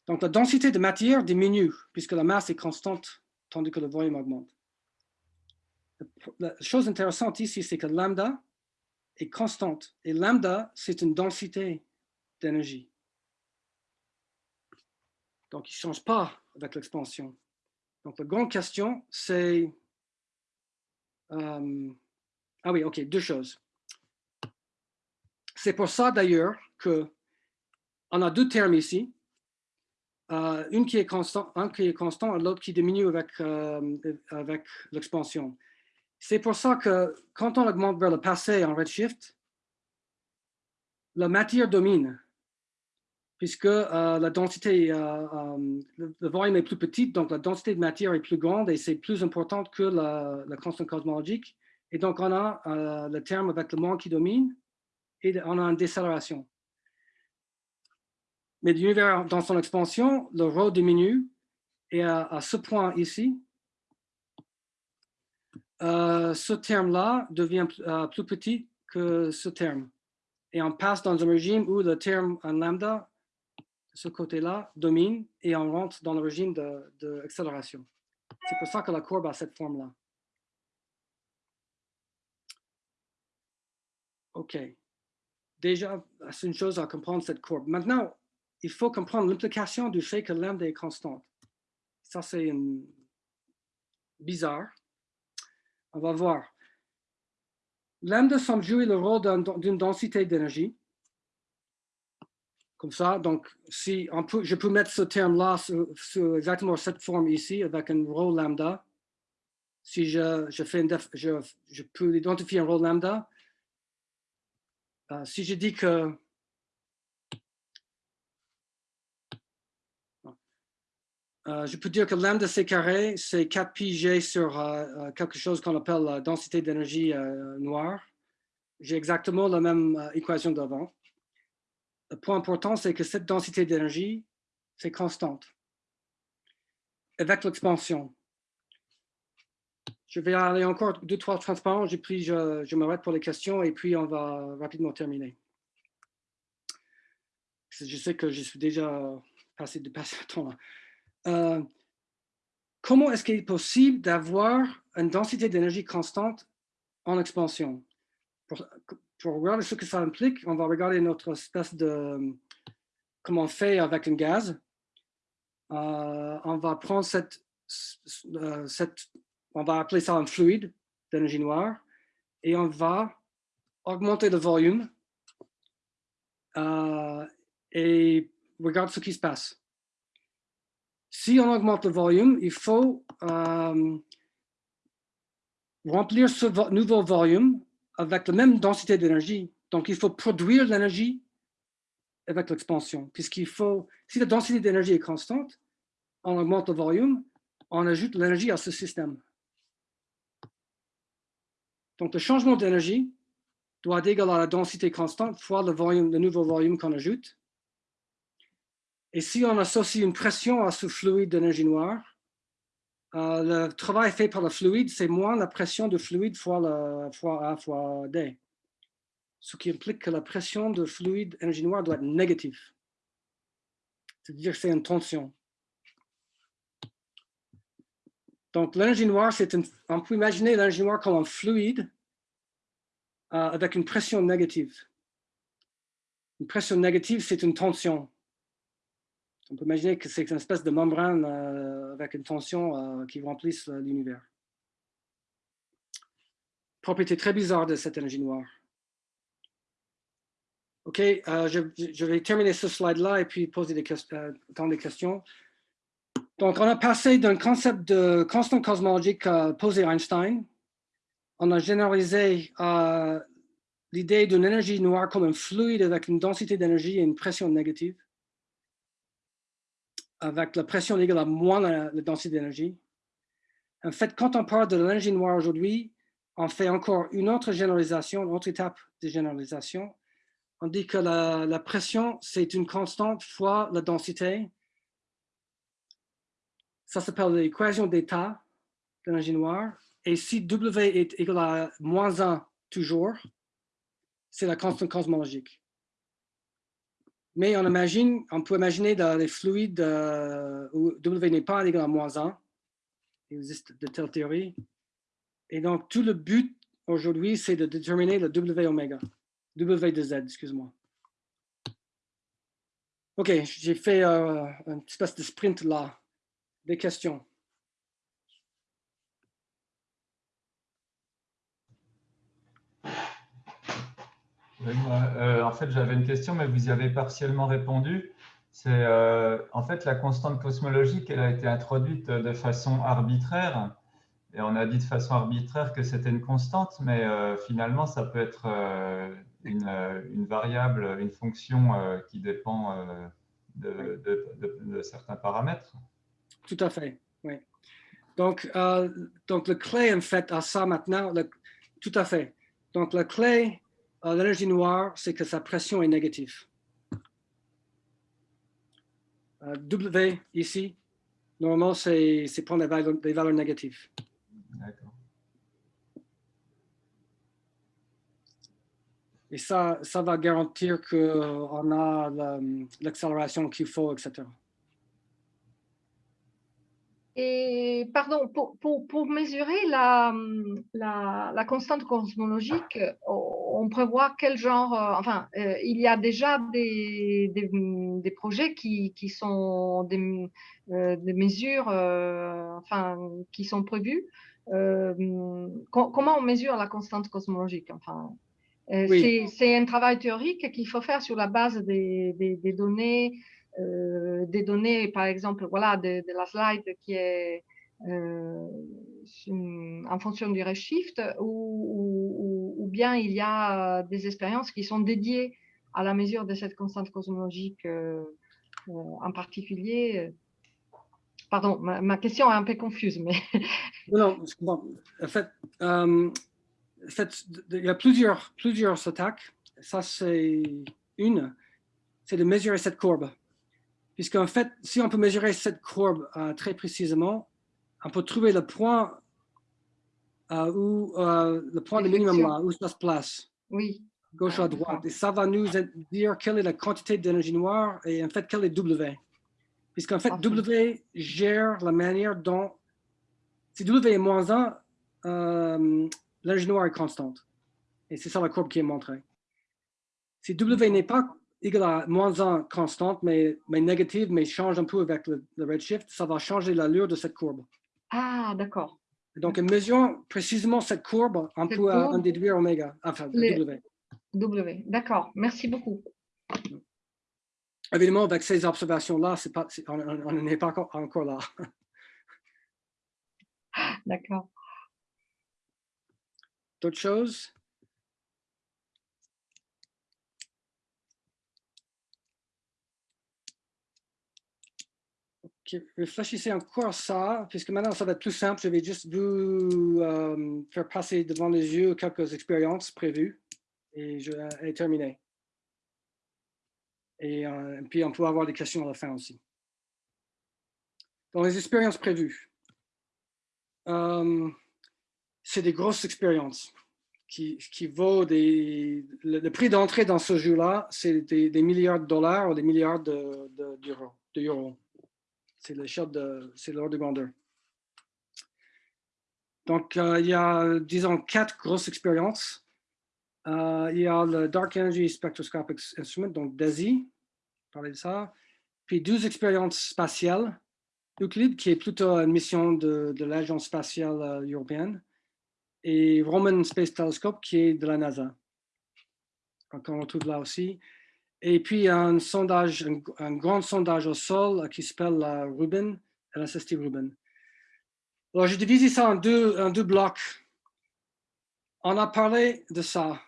Donc la densité de matière diminue puisque la masse est constante, tandis que le volume augmente. La chose intéressante ici, c'est que lambda est constante. Et lambda, c'est une densité d'énergie. Donc, il ne change pas avec l'expansion. Donc, la grande question, c'est... Euh, ah oui, OK, deux choses. C'est pour ça, d'ailleurs, que on a deux termes ici. Euh, une qui est constant, un qui est constant et l'autre qui diminue avec, euh, avec l'expansion. C'est pour ça que quand on augmente vers le passé en redshift, la matière domine, puisque euh, la densité, le, volume est plus petit, donc la densité de matière est plus grande et c'est plus importante que la, la, constante cosmologique. Et donc, on a le terme avec le monde qui domine et on a une décélération. Mais dans son expansion, le rho diminue et à ce point ici, euh, ce terme-là devient euh, plus petit que ce terme. Et on passe dans un régime où le terme en lambda, ce côté-là, domine et on rentre dans le régime d'accélération. De, C'est pour ça que la courbe a cette forme-là. OK. Déjà, c'est une chose à comprendre cette courbe. Maintenant, il faut comprendre l'implication du fait que lambda est constante. Ça, c'est bizarre. On va voir. Lambda semble jouer le rôle d'une densité d'énergie. Comme ça, donc si je peux mettre ce terme-là sur, exactement cette forme ici avec un rho lambda. Si je, fais je, je, peux identifier un rho lambda. Euh, si je dis que Euh, je peux dire que lambda c carré, c'est 4 pi g sur euh, euh, quelque chose qu'on appelle la densité d'énergie noire. J'ai exactement la même équation d'avant. Le point important, c'est que cette densité d'énergie, c'est constante. Avec l'expansion. Je vais aller encore deux, trois transparents, pris, je, je m'arrête pour les questions et puis on va rapidement terminer. Je sais que je suis déjà passé de passer le temps là. Euh, comment est-ce qu'il est possible d'avoir une densité d'énergie constante en expansion? Pour, regarder ce que ça implique, on va regarder notre espèce de comme on fait avec un gaz. Euh, on va prendre cette, euh, cette, on va appeler ça un fluide d'énergie noire, et on va augmenter le volume et regarde ce qui se passe. Si on augmente le volume, il faut euh, remplir ce nouveau volume avec la même densité d'énergie. Donc, il faut produire l'énergie avec l'expansion, puisqu'il faut, si la densité d'énergie est constante, on augmente le volume, on ajoute l'énergie à ce système. Donc, le changement d'énergie doit être égal à la densité constante fois le, volume, le nouveau volume qu'on ajoute. Et si on associe une pression à ce fluide d'énergie noire, euh, le travail fait par le fluide, c'est moins la pression du fluide fois, la, fois A fois D. Ce qui implique que la pression de fluide énergie noire doit être négative. C'est-à-dire que c'est une tension. Donc, l'énergie noire, c'est on peut imaginer l'énergie noire comme un fluide euh, avec une pression négative. Une pression négative, c'est une tension. On peut imaginer que c'est une espèce de membrane euh, avec une tension euh, qui remplisse l'univers. Propriété très bizarre de cette énergie noire. OK, je, vais terminer ce slide-là et puis poser des, questions, des questions. Donc, on a passé d'un concept de constant cosmologique posé Einstein. On a généralisé euh, l'idée d'une énergie noire comme un fluide avec une densité d'énergie et une pression négative, avec la pression égale à moins la, densité d'énergie. En fait, quand on parle de l'énergie noire aujourd'hui, on fait encore une autre généralisation, une autre étape de généralisation. On dit que la, la pression, c'est une constante fois la densité, ça s'appelle l'équation d'état de l'énergie noire. Et si W est égal à moins 1 toujours, c'est la constante cosmologique. Mais on peut imaginer dans les fluides euh, où W n'est pas égal à moins 1. Il existe de telles théories. Et donc, tout le but aujourd'hui, c'est de déterminer le W oméga. W de Z, excuse-moi. OK, j'ai fait euh, un espèce de sprint là des questions euh, en fait, j'avais une question, mais vous y avez partiellement répondu. C'est euh, en fait la constante cosmologique, elle a été introduite de façon arbitraire, et on a dit de façon arbitraire que c'était une constante, mais euh, finalement, ça peut être une, variable, une fonction qui dépend de, certains paramètres. Tout à fait, oui. Donc, donc le clé, en fait, à ça maintenant, tout à fait. Donc, la clé l'énergie noire, c'est que sa pression est négative. Euh, w ici, normalement, c'est prendre des valeurs, négatives. D'accord. Et ça, ça va garantir qu'on a l'accélération qu'il faut, etc. Et pardon, pour, pour, pour mesurer la, la, la, constante cosmologique, on prévoit quel genre, euh, enfin, euh, il y a déjà des, des, des projets qui, qui, sont des, euh, des mesures, enfin, qui sont prévues. comment on mesure la constante cosmologique enfin, C'est un travail théorique qu'il faut faire sur la base des, des données des données, par exemple, voilà, de, la slide qui est euh, en fonction du redshift, ou, ou, bien il y a des expériences qui sont dédiées à la mesure de cette constante cosmologique euh, en particulier. Pardon, ma, question est un peu confuse, mais... non, non, en fait, en fait, il y a plusieurs, plusieurs attaques. Ça, c'est une, c'est de mesurer cette courbe. Puisqu'en fait, si on peut mesurer cette courbe euh, très précisément, on peut trouver le point euh, où euh, le point de minimum là, où ça se place. Oui. Gauche à droite. Et ça va nous dire quelle est la quantité d'énergie noire et en fait, quelle est W. Puisqu'en fait, W gère la manière dont, si W est moins 1, l'énergie noire est constante. Et c'est ça la courbe qui est montrée. Si W n'est pas égale à moins 1 constante, mais, mais négative, mais change un peu avec le, redshift, ça va changer l'allure de cette courbe. Ah, d'accord. Donc, en mesurant précisément cette courbe, on peut en déduire oméga, enfin W. W, d'accord. Merci beaucoup. Évidemment, avec ces observations-là, on n'est pas encore là. D'accord. D'autres choses? Réfléchissez encore à ça, puisque maintenant ça va être plus simple. Je vais juste vous euh, faire passer devant les yeux quelques expériences prévues et je vais terminer. Et, euh, puis on peut avoir des questions à la fin aussi. Dans les expériences prévues, euh, c'est des grosses expériences qui, qui vaut des... Le, prix d'entrée dans ce jeu-là, c'est des, milliards de dollars ou des milliards d'euros. De, de, c'est l'échelle de, c'est l'ordre de grandeur. Donc, euh, il y a, disons, quatre grosses expériences. Euh, il y a le Dark Energy Spectroscopic Instrument, donc DESI, parler de ça. Puis 12 expériences spatiales. Euclid, qui est plutôt une mission de, de l'Agence spatiale euh, européenne. Et Roman Space Telescope, qui est de la NASA. Donc, on retrouve là aussi. Et puis un sondage, un, grand sondage au sol qui s'appelle Rubin, LSST Rubin. Alors, j'ai divisé ça en deux, blocs. On a parlé de ça.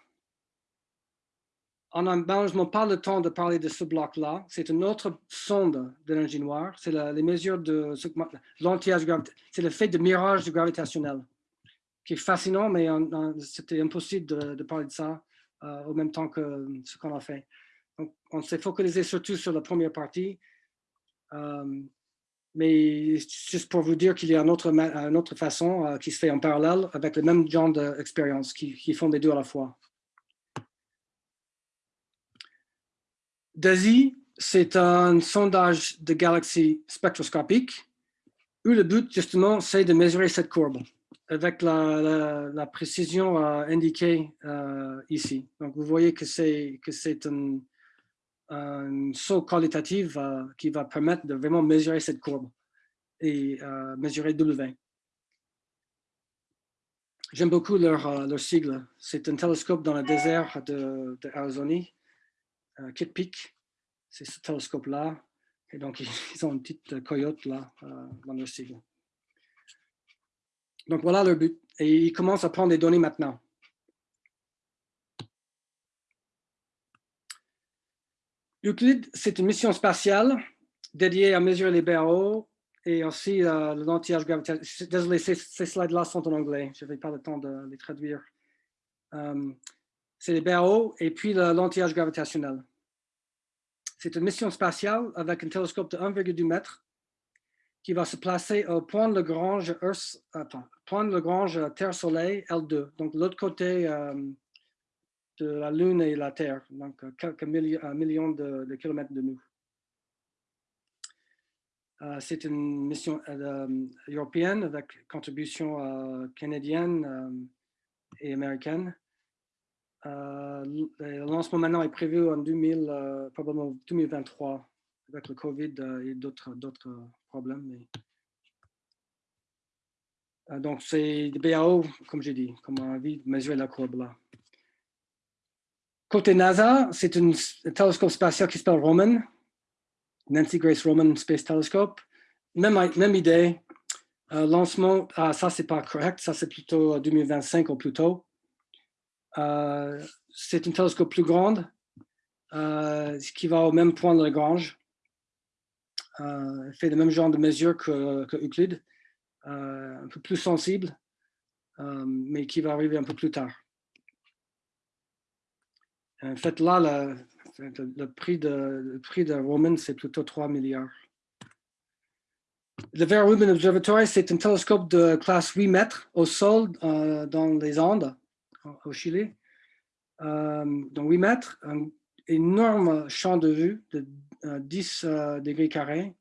On n'a malheureusement pas le temps de parler de ce bloc-là. C'est une autre sonde de l'énergie noire. C'est les mesures de l'anti-âge C'est le fait de mirage gravitationnel qui est fascinant, mais c'était impossible de, parler de ça euh, au même temps que ce qu'on a fait on s'est focalisé surtout sur la première partie. Euh, mais juste pour vous dire qu'il y a une autre, façon euh, qui se fait en parallèle avec le même genre d'expérience qui, qui, font les deux à la fois. DASI, c'est un sondage de galaxies spectroscopiques où le but, justement, c'est de mesurer cette courbe avec la, précision euh, indiquée ici. Donc, vous voyez que c'est un, un saut qualitatif euh, qui va permettre de vraiment mesurer cette courbe et euh, mesurer W. J'aime beaucoup leur, euh, leur sigle. C'est un télescope dans le désert de, de Kitt Peak. C'est ce télescope-là. Et donc, ils ont une petite coyote là dans leur sigle. Donc, voilà leur but. Et ils commencent à prendre des données maintenant. Euclid, c'est une mission spatiale dédiée à mesurer les BAO et aussi euh, le lentillage gravitationnel. Désolé, ces, slides-là sont en anglais. Je n'avais pas le temps de les traduire. Euh, c'est les BAO et puis le lentillage gravitationnel. C'est une mission spatiale avec un télescope de 1,2 mètre qui va se placer au point de Lagrange, point de Lagrange Terre-Soleil L2, donc l'autre côté euh, de la Lune et la Terre, donc euh, quelques millions de, kilomètres de nous. Euh, c'est une mission euh, européenne avec contribution canadienne et américaine. le lancement maintenant est prévu en 2000, probablement 2023 avec le Covid et d'autres problèmes. donc, c'est des BAO, comme j'ai dit, comme on a vu, mesurer la courbe là. Côté NASA, c'est un télescope spatial qui s'appelle Roman, Nancy Grace Roman Space Telescope. Même, idée, euh, lancement, ah, ça c'est pas correct, ça c'est plutôt 2025 ou plus tôt. Euh, c'est un télescope plus grand, euh, qui va au même point de Lagrange. Euh, fait le même genre de mesure que, que Euclide, un peu plus sensible, mais qui va arriver un peu plus tard. En fait, là, le, prix, de, Roman, c'est plutôt 3 milliards. Le Vera Rubin Observatory, c'est un télescope de classe 8 mètres au sol euh, dans les Andes, au Chili. Euh, donc 8 mètres, un énorme champ de vue de 10 euh, degrés carrés.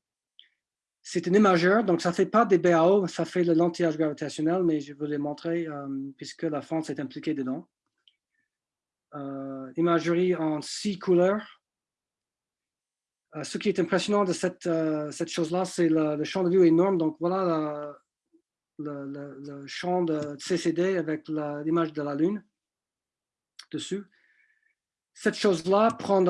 C'est un imageur, donc ça ne fait pas des BAO, ça fait le lentillage gravitationnel, mais je vous l'ai montré puisque la France est impliquée dedans. Euh, imagerie en six couleurs Euh, ce qui est impressionnant de cette, euh, cette chose-là, c'est le, champ de vue énorme. Donc voilà le, champ de CCD avec l'image de la Lune dessus. Cette chose-là prend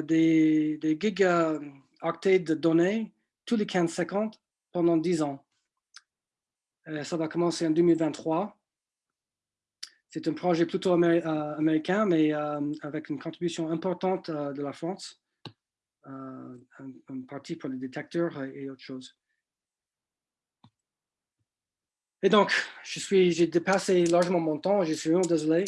des, des gigaoctets de données tous les 15 secondes pendant 10 ans. Ça va commencer en 2023. C'est un projet plutôt euh, américain, mais euh, avec une contribution importante de la France, un, partie pour les détecteurs et autre chose. Et donc, j'ai dépassé largement mon temps, je suis vraiment désolé.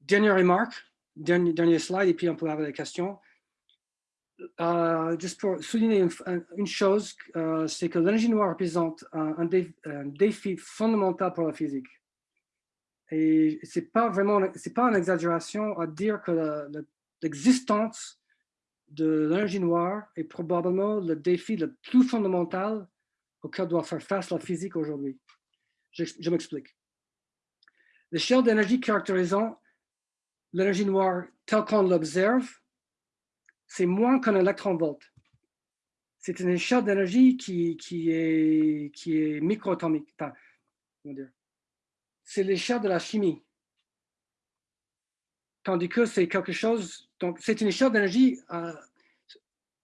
dernière remarque, dernier, slide, et puis on peut avoir des questions. Euh, juste pour souligner une, chose, euh, c'est que l'énergie noire représente un, défi fondamental pour la physique. Et c'est pas vraiment, c'est pas une exagération à dire que l'existence de l'énergie noire est probablement le défi le plus fondamental auquel doit faire face la physique aujourd'hui. Je, m'explique. L'échelle d'énergie caractérisant l'énergie noire telle qu'on l'observe c'est moins qu'un électron-volt. C'est une échelle d'énergie qui, qui, est, qui est microatomique. Enfin, c'est l'échelle de la chimie. Tandis que c'est quelque chose, donc c'est une échelle d'énergie euh,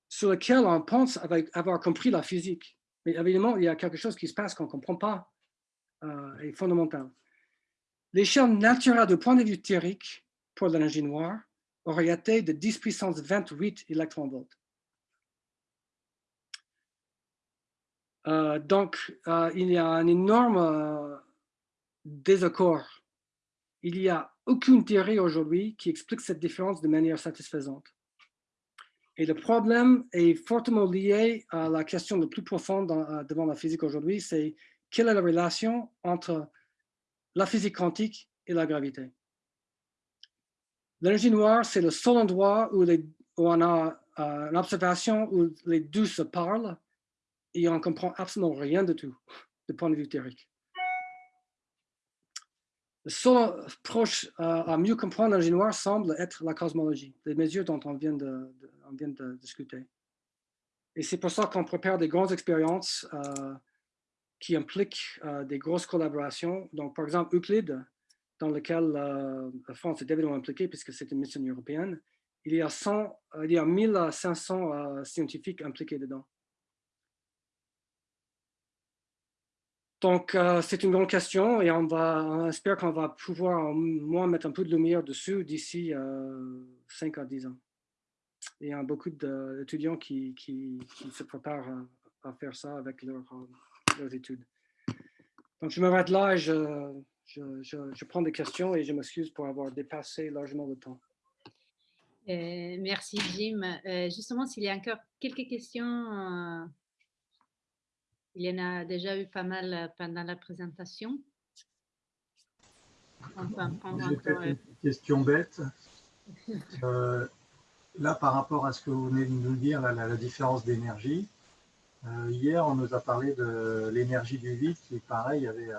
sur laquelle on pense avoir compris la physique. Mais évidemment, il y a quelque chose qui se passe qu'on ne comprend pas euh, et fondamental. L'échelle naturelle du point de vue théorique pour l'énergie noire aurait été de 10 puissance 28 électronvolts. Euh, donc, euh, il y a un énorme euh, désaccord. Il n'y a aucune théorie aujourd'hui qui explique cette différence de manière satisfaisante. Et le problème est fortement lié à la question la plus profonde dans, devant la physique aujourd'hui, c'est quelle est la relation entre la physique quantique et la gravité. L'énergie noire, c'est le seul endroit où on a euh, une observation où les deux se parlent et on ne comprend absolument rien de tout, du point de vue théorique. Seul approche euh, à mieux comprendre l'énergie noire semble être la cosmologie, les mesures dont on vient de, discuter. Et c'est pour ça qu'on prépare des grandes expériences euh, qui impliquent euh, des grosses collaborations. Donc, par exemple, Euclide, dans lequel la France est évidemment impliquée puisque c'est une mission européenne. Il y a, 100, euh, il y a 1500 euh, scientifiques impliqués dedans. Donc, euh, c'est une grande question et on, va, on espère qu'on va pouvoir au moins mettre un peu de lumière dessus d'ici 5 à 10 ans. il y a beaucoup d'étudiants qui, qui, se préparent à, faire ça avec leur, leurs études. Donc, je m'arrête là et je, je, prends des questions et je m'excuse pour avoir dépassé largement le temps. Euh, merci Jim. Euh, justement, s'il y a encore quelques questions, euh, il y en a déjà eu pas mal pendant la présentation. une question bête. là, par rapport à ce que vous venez de nous dire, la différence d'énergie, euh, hier, on nous a parlé de l'énergie du vide qui, pareil, avait euh,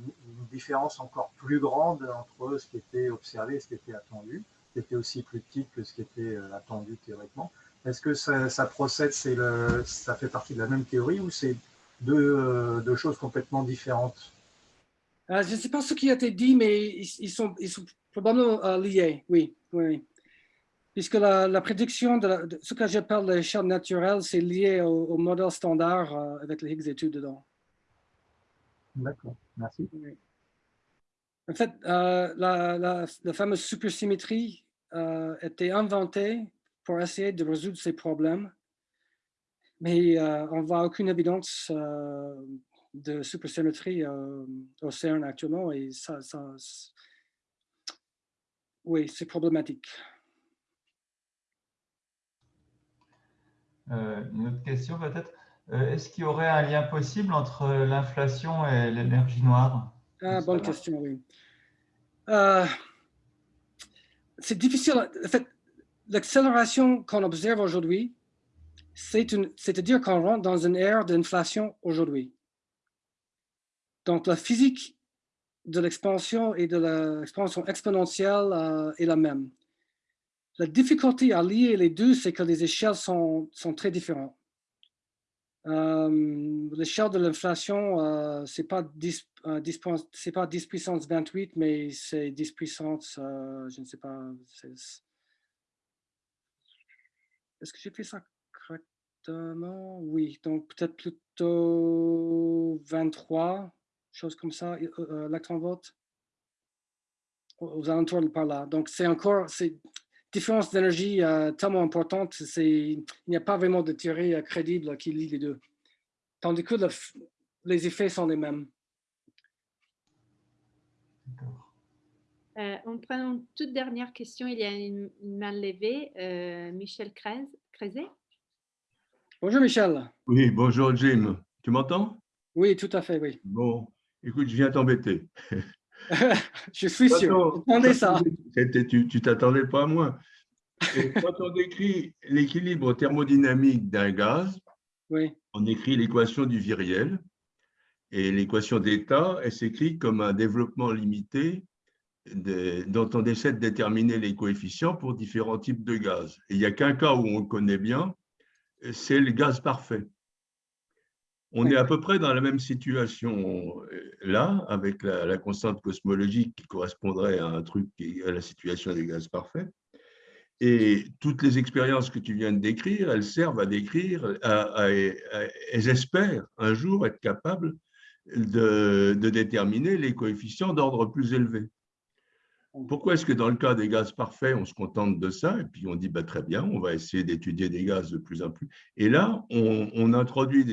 une différence encore plus grande entre ce qui était observé et ce qui était attendu, qui était aussi plus petite que ce qui était euh, attendu théoriquement. Est-ce que ça, procède, le, ça fait partie de la même théorie ou c'est deux, deux, choses complètement différentes Je ne sais pas ce qui a été dit, mais ils, sont, ils sont, probablement liés, oui. oui puisque la, prédiction de, ce que j'appelle l'échelle naturelle, c'est lié au, modèle standard euh, avec les Higgs études dedans. D'accord, merci. En fait, euh, la, fameuse supersymétrie euh, était inventée pour essayer de résoudre ces problèmes, mais on voit aucune évidence de supersymétrie au CERN actuellement et ça oui, c'est problématique. Euh, une autre question peut-être. Euh, est-ce qu'il y aurait un lien possible entre l'inflation et l'énergie noire? Ah, Bonne question, oui. Euh, c'est difficile. En fait, l'accélération qu'on observe aujourd'hui, c'est-à-dire qu'on rentre dans une ère d'inflation aujourd'hui. Donc, la physique de l'expansion et de l'expansion exponentielle est la même. la difficulté à lier les deux, c'est que les échelles sont, très différentes. Euh, L'échelle de l'inflation, euh, c'est pas 10, euh, 10 point- c'est pas 10 puissance 28, mais c'est 10 puissance, euh, je ne sais pas. Est-ce que j'ai fait ça? Correctement? Oui, donc peut-être plutôt 23, chose comme ça, euh, euh, électron-volts, aux alentours de par là. Donc c'est encore, c'est différence d'énergie euh, tellement importante, c'est, il n'y a pas vraiment de théorie euh, crédible qui lie les deux. Tandis que le les effets sont les mêmes. Euh, on prend une toute dernière question. Il y a une, une main levée. Euh, Michel Crez- Crezet. Bonjour Michel. Oui, bonjour Jim. Tu m'entends? Oui, tout à fait, oui. Bon, écoute, je viens t'embêter. Je suis sûr. Attendez ça. Tu tu t'attendais pas à moi. Et quand on décrit l'équilibre thermodynamique d'un gaz, Oui, on écrit l'équation du viriel. Et l'équation d'état, elle s'écrit comme un développement limité de- dont on essaie de déterminer les coefficients pour différents types de gaz. Et il n'y a qu'un cas où on le connaît bien, c'est le gaz parfait. On Oui. est à peu près dans la même situation euh, là, avec la, la constante cosmologique qui correspondrait à un truc qui à la situation des gaz parfaits. Et toutes les expériences que tu viens de décrire, elles servent à décrire, à- à- à- elles espèrent un jour être capables de, de déterminer les coefficients d'ordre plus élevé. Pourquoi est-ce que dans le cas des gaz parfaits, on se contente de ça et puis on dit bah, très bien, on va essayer d'étudier des gaz de plus en plus. Et là, on, introduit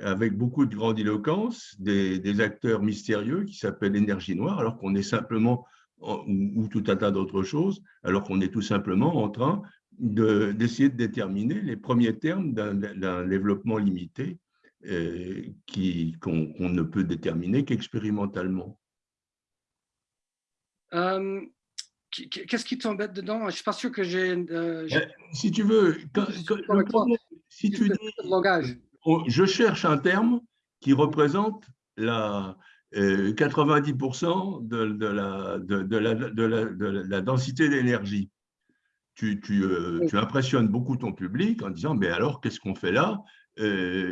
avec beaucoup de grandiloquence des, acteurs mystérieux qui s'appellent l'énergie noire, alors qu'on est simplement, en- ou, ou tout un tas d'autres choses, alors qu'on est tout simplement en train de- d'essayer de, déterminer les premiers termes d'un développement limité euh, qu'on ne peut déterminer qu'expérimentalement. Euh, Qu'est-ce qui t'embête dedans? Je ne suis pas sûr que j'ai. euh, Euh, Si tu veux, quand- quand- le problème, si tu dis, on- je cherche un terme qui représente la, euh, 90% de, de la, de, de la, de la- de la densité d'énergie. Tu, tu, euh, tu impressionnes beaucoup ton public en disant, mais alors, qu'est-ce qu'on fait là? Euh,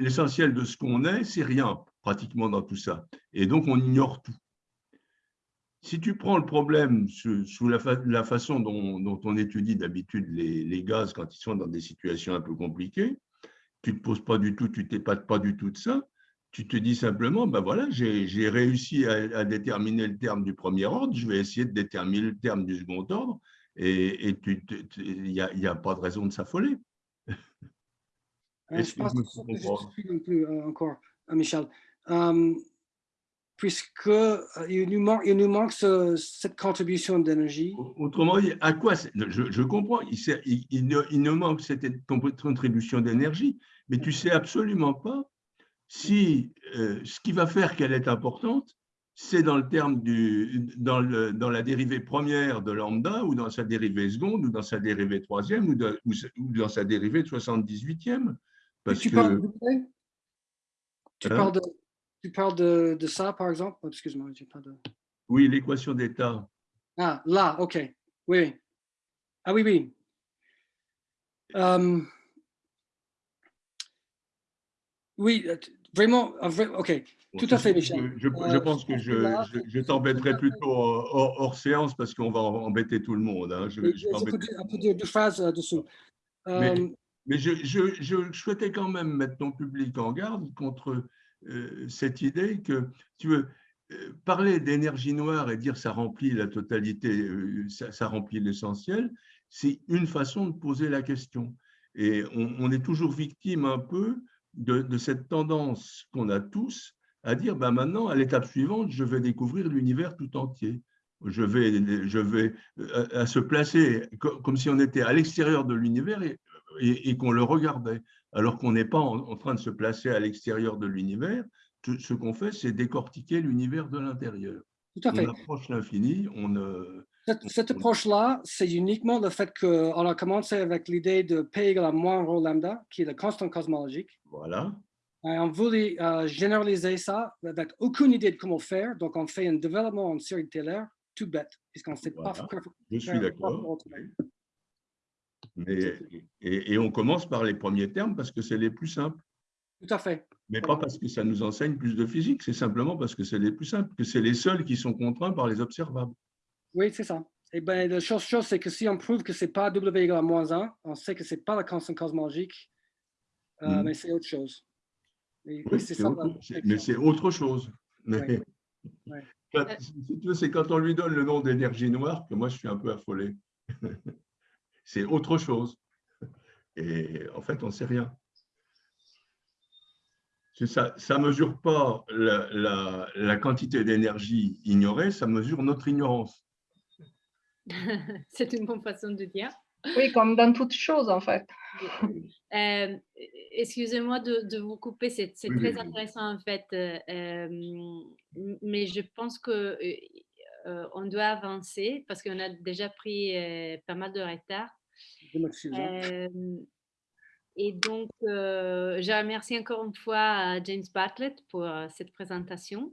L'essentiel de ce qu'on est, c'est rien, pratiquement dans tout ça. Et donc, on ignore tout. Si tu prends le problème sous, sous la, fa- la façon dont, dont on étudie d'habitude les, les gaz quand ils sont dans des situations un peu compliquées, tu ne te poses pas du tout, tu t'épates pas du tout de ça. Tu te dis simplement, ben voilà, j'ai réussi à, à déterminer le terme du premier ordre, je vais essayer de déterminer le terme du second ordre, et il n'y a, pas de raison de s'affoler. Euh, je pense que ne suis non plus euh, encore, euh, Michel. Euh, puisque euh, il nous manque, il nous manque ce- cette contribution d'énergie. Autrement, dit, à quoi je, je comprends, il, il, il ne, il ne manque cette contribution d'énergie, mais tu sais absolument pas si euh, ce qui va faire qu'elle est importante, c'est dans le terme du, dans, le, dans la dérivée première de lambda, ou dans sa dérivée seconde, ou dans sa dérivée troisième, ou, de- ou sa- ou dans sa dérivée de 78e. Parce tu que, parles, de- tu Hein? parles, de, tu parles de, de ça, par exemple? Oh, Excuse-moi, j'ai pas de... oui, l'équation d'état, Ah, là, OK. Oui. Ah oui, oui. Euh, oui, euh, vraiment, un vrai- OK. Tout à fait, Michel. Je, je- je Euh, pense que je je, t'embêterai plutôt hors, hors séance parce qu'on va embêter tout le monde. hein. Je- peux dire, peut dire deux phrases dessous. Mais- Mais je, je- je souhaitais quand même mettre ton public en garde contre cette idée que, tu veux, euh, parler d'énergie noire et dire ça remplit la totalité, euh, ça, remplit l'essentiel, c'est une façon de poser la question. Et on, est toujours victime un peu de, cette tendance qu'on a tous à dire, ben maintenant, à l'étape suivante, je vais découvrir l'univers tout entier. Je vais, je vais euh, à, se placer co- comme si on était à l'extérieur de l'univers et- et qu'on le regardait, alors qu'on n'est pas en, en train de se placer à l'extérieur de l'univers. Ce qu'on fait, c'est décortiquer l'univers de l'intérieur. tout à fait. On approche l'infini, on. Cette, cette approche-là, c'est uniquement le fait qu'on a commencé avec l'idée de P égale à moins rho lambda, qui est la constante cosmologique. Voilà. Et on voulait euh, généraliser ça avec aucune idée de comment faire. Donc, on fait un développement en série Taylor tout bête, puisqu'on ne sait pas Voilà. faire- Je suis d'accord. Mais, et, et on commence par les premiers termes parce que c'est les plus simples. Tout à fait. Mais pas parce que ça nous enseigne plus de physique, c'est simplement parce que c'est les plus simples, que c'est les seuls qui sont contraints par les observables. Oui, c'est ça. Et ben, la chose, chose c'est que si on prouve que c'est pas W égale à moins 1, on sait que c'est pas la constante cosmologique, euh, Mhm. mais c'est autre chose. Et Oui, c'est mais c'est autre chose. Mais. Ouais. si tu veux, c'est quand on lui donne le nom d'énergie noire que moi je suis un peu affolé. c'est autre chose. Et en fait, on ne sait rien. C'est Ça ne mesure pas la, la- la quantité d'énergie ignorée, ça mesure notre ignorance. C'est une bonne façon de dire. Oui, comme dans toute chose, en fait. Euh, Excusez-moi de, de vous couper, c'est très intéressant en fait, euh, euh, mais je pense que euh, on doit avancer parce qu'on a déjà pris euh, pas mal de retard. Euh, et donc, je remercie encore une fois James Bartlett pour cette présentation.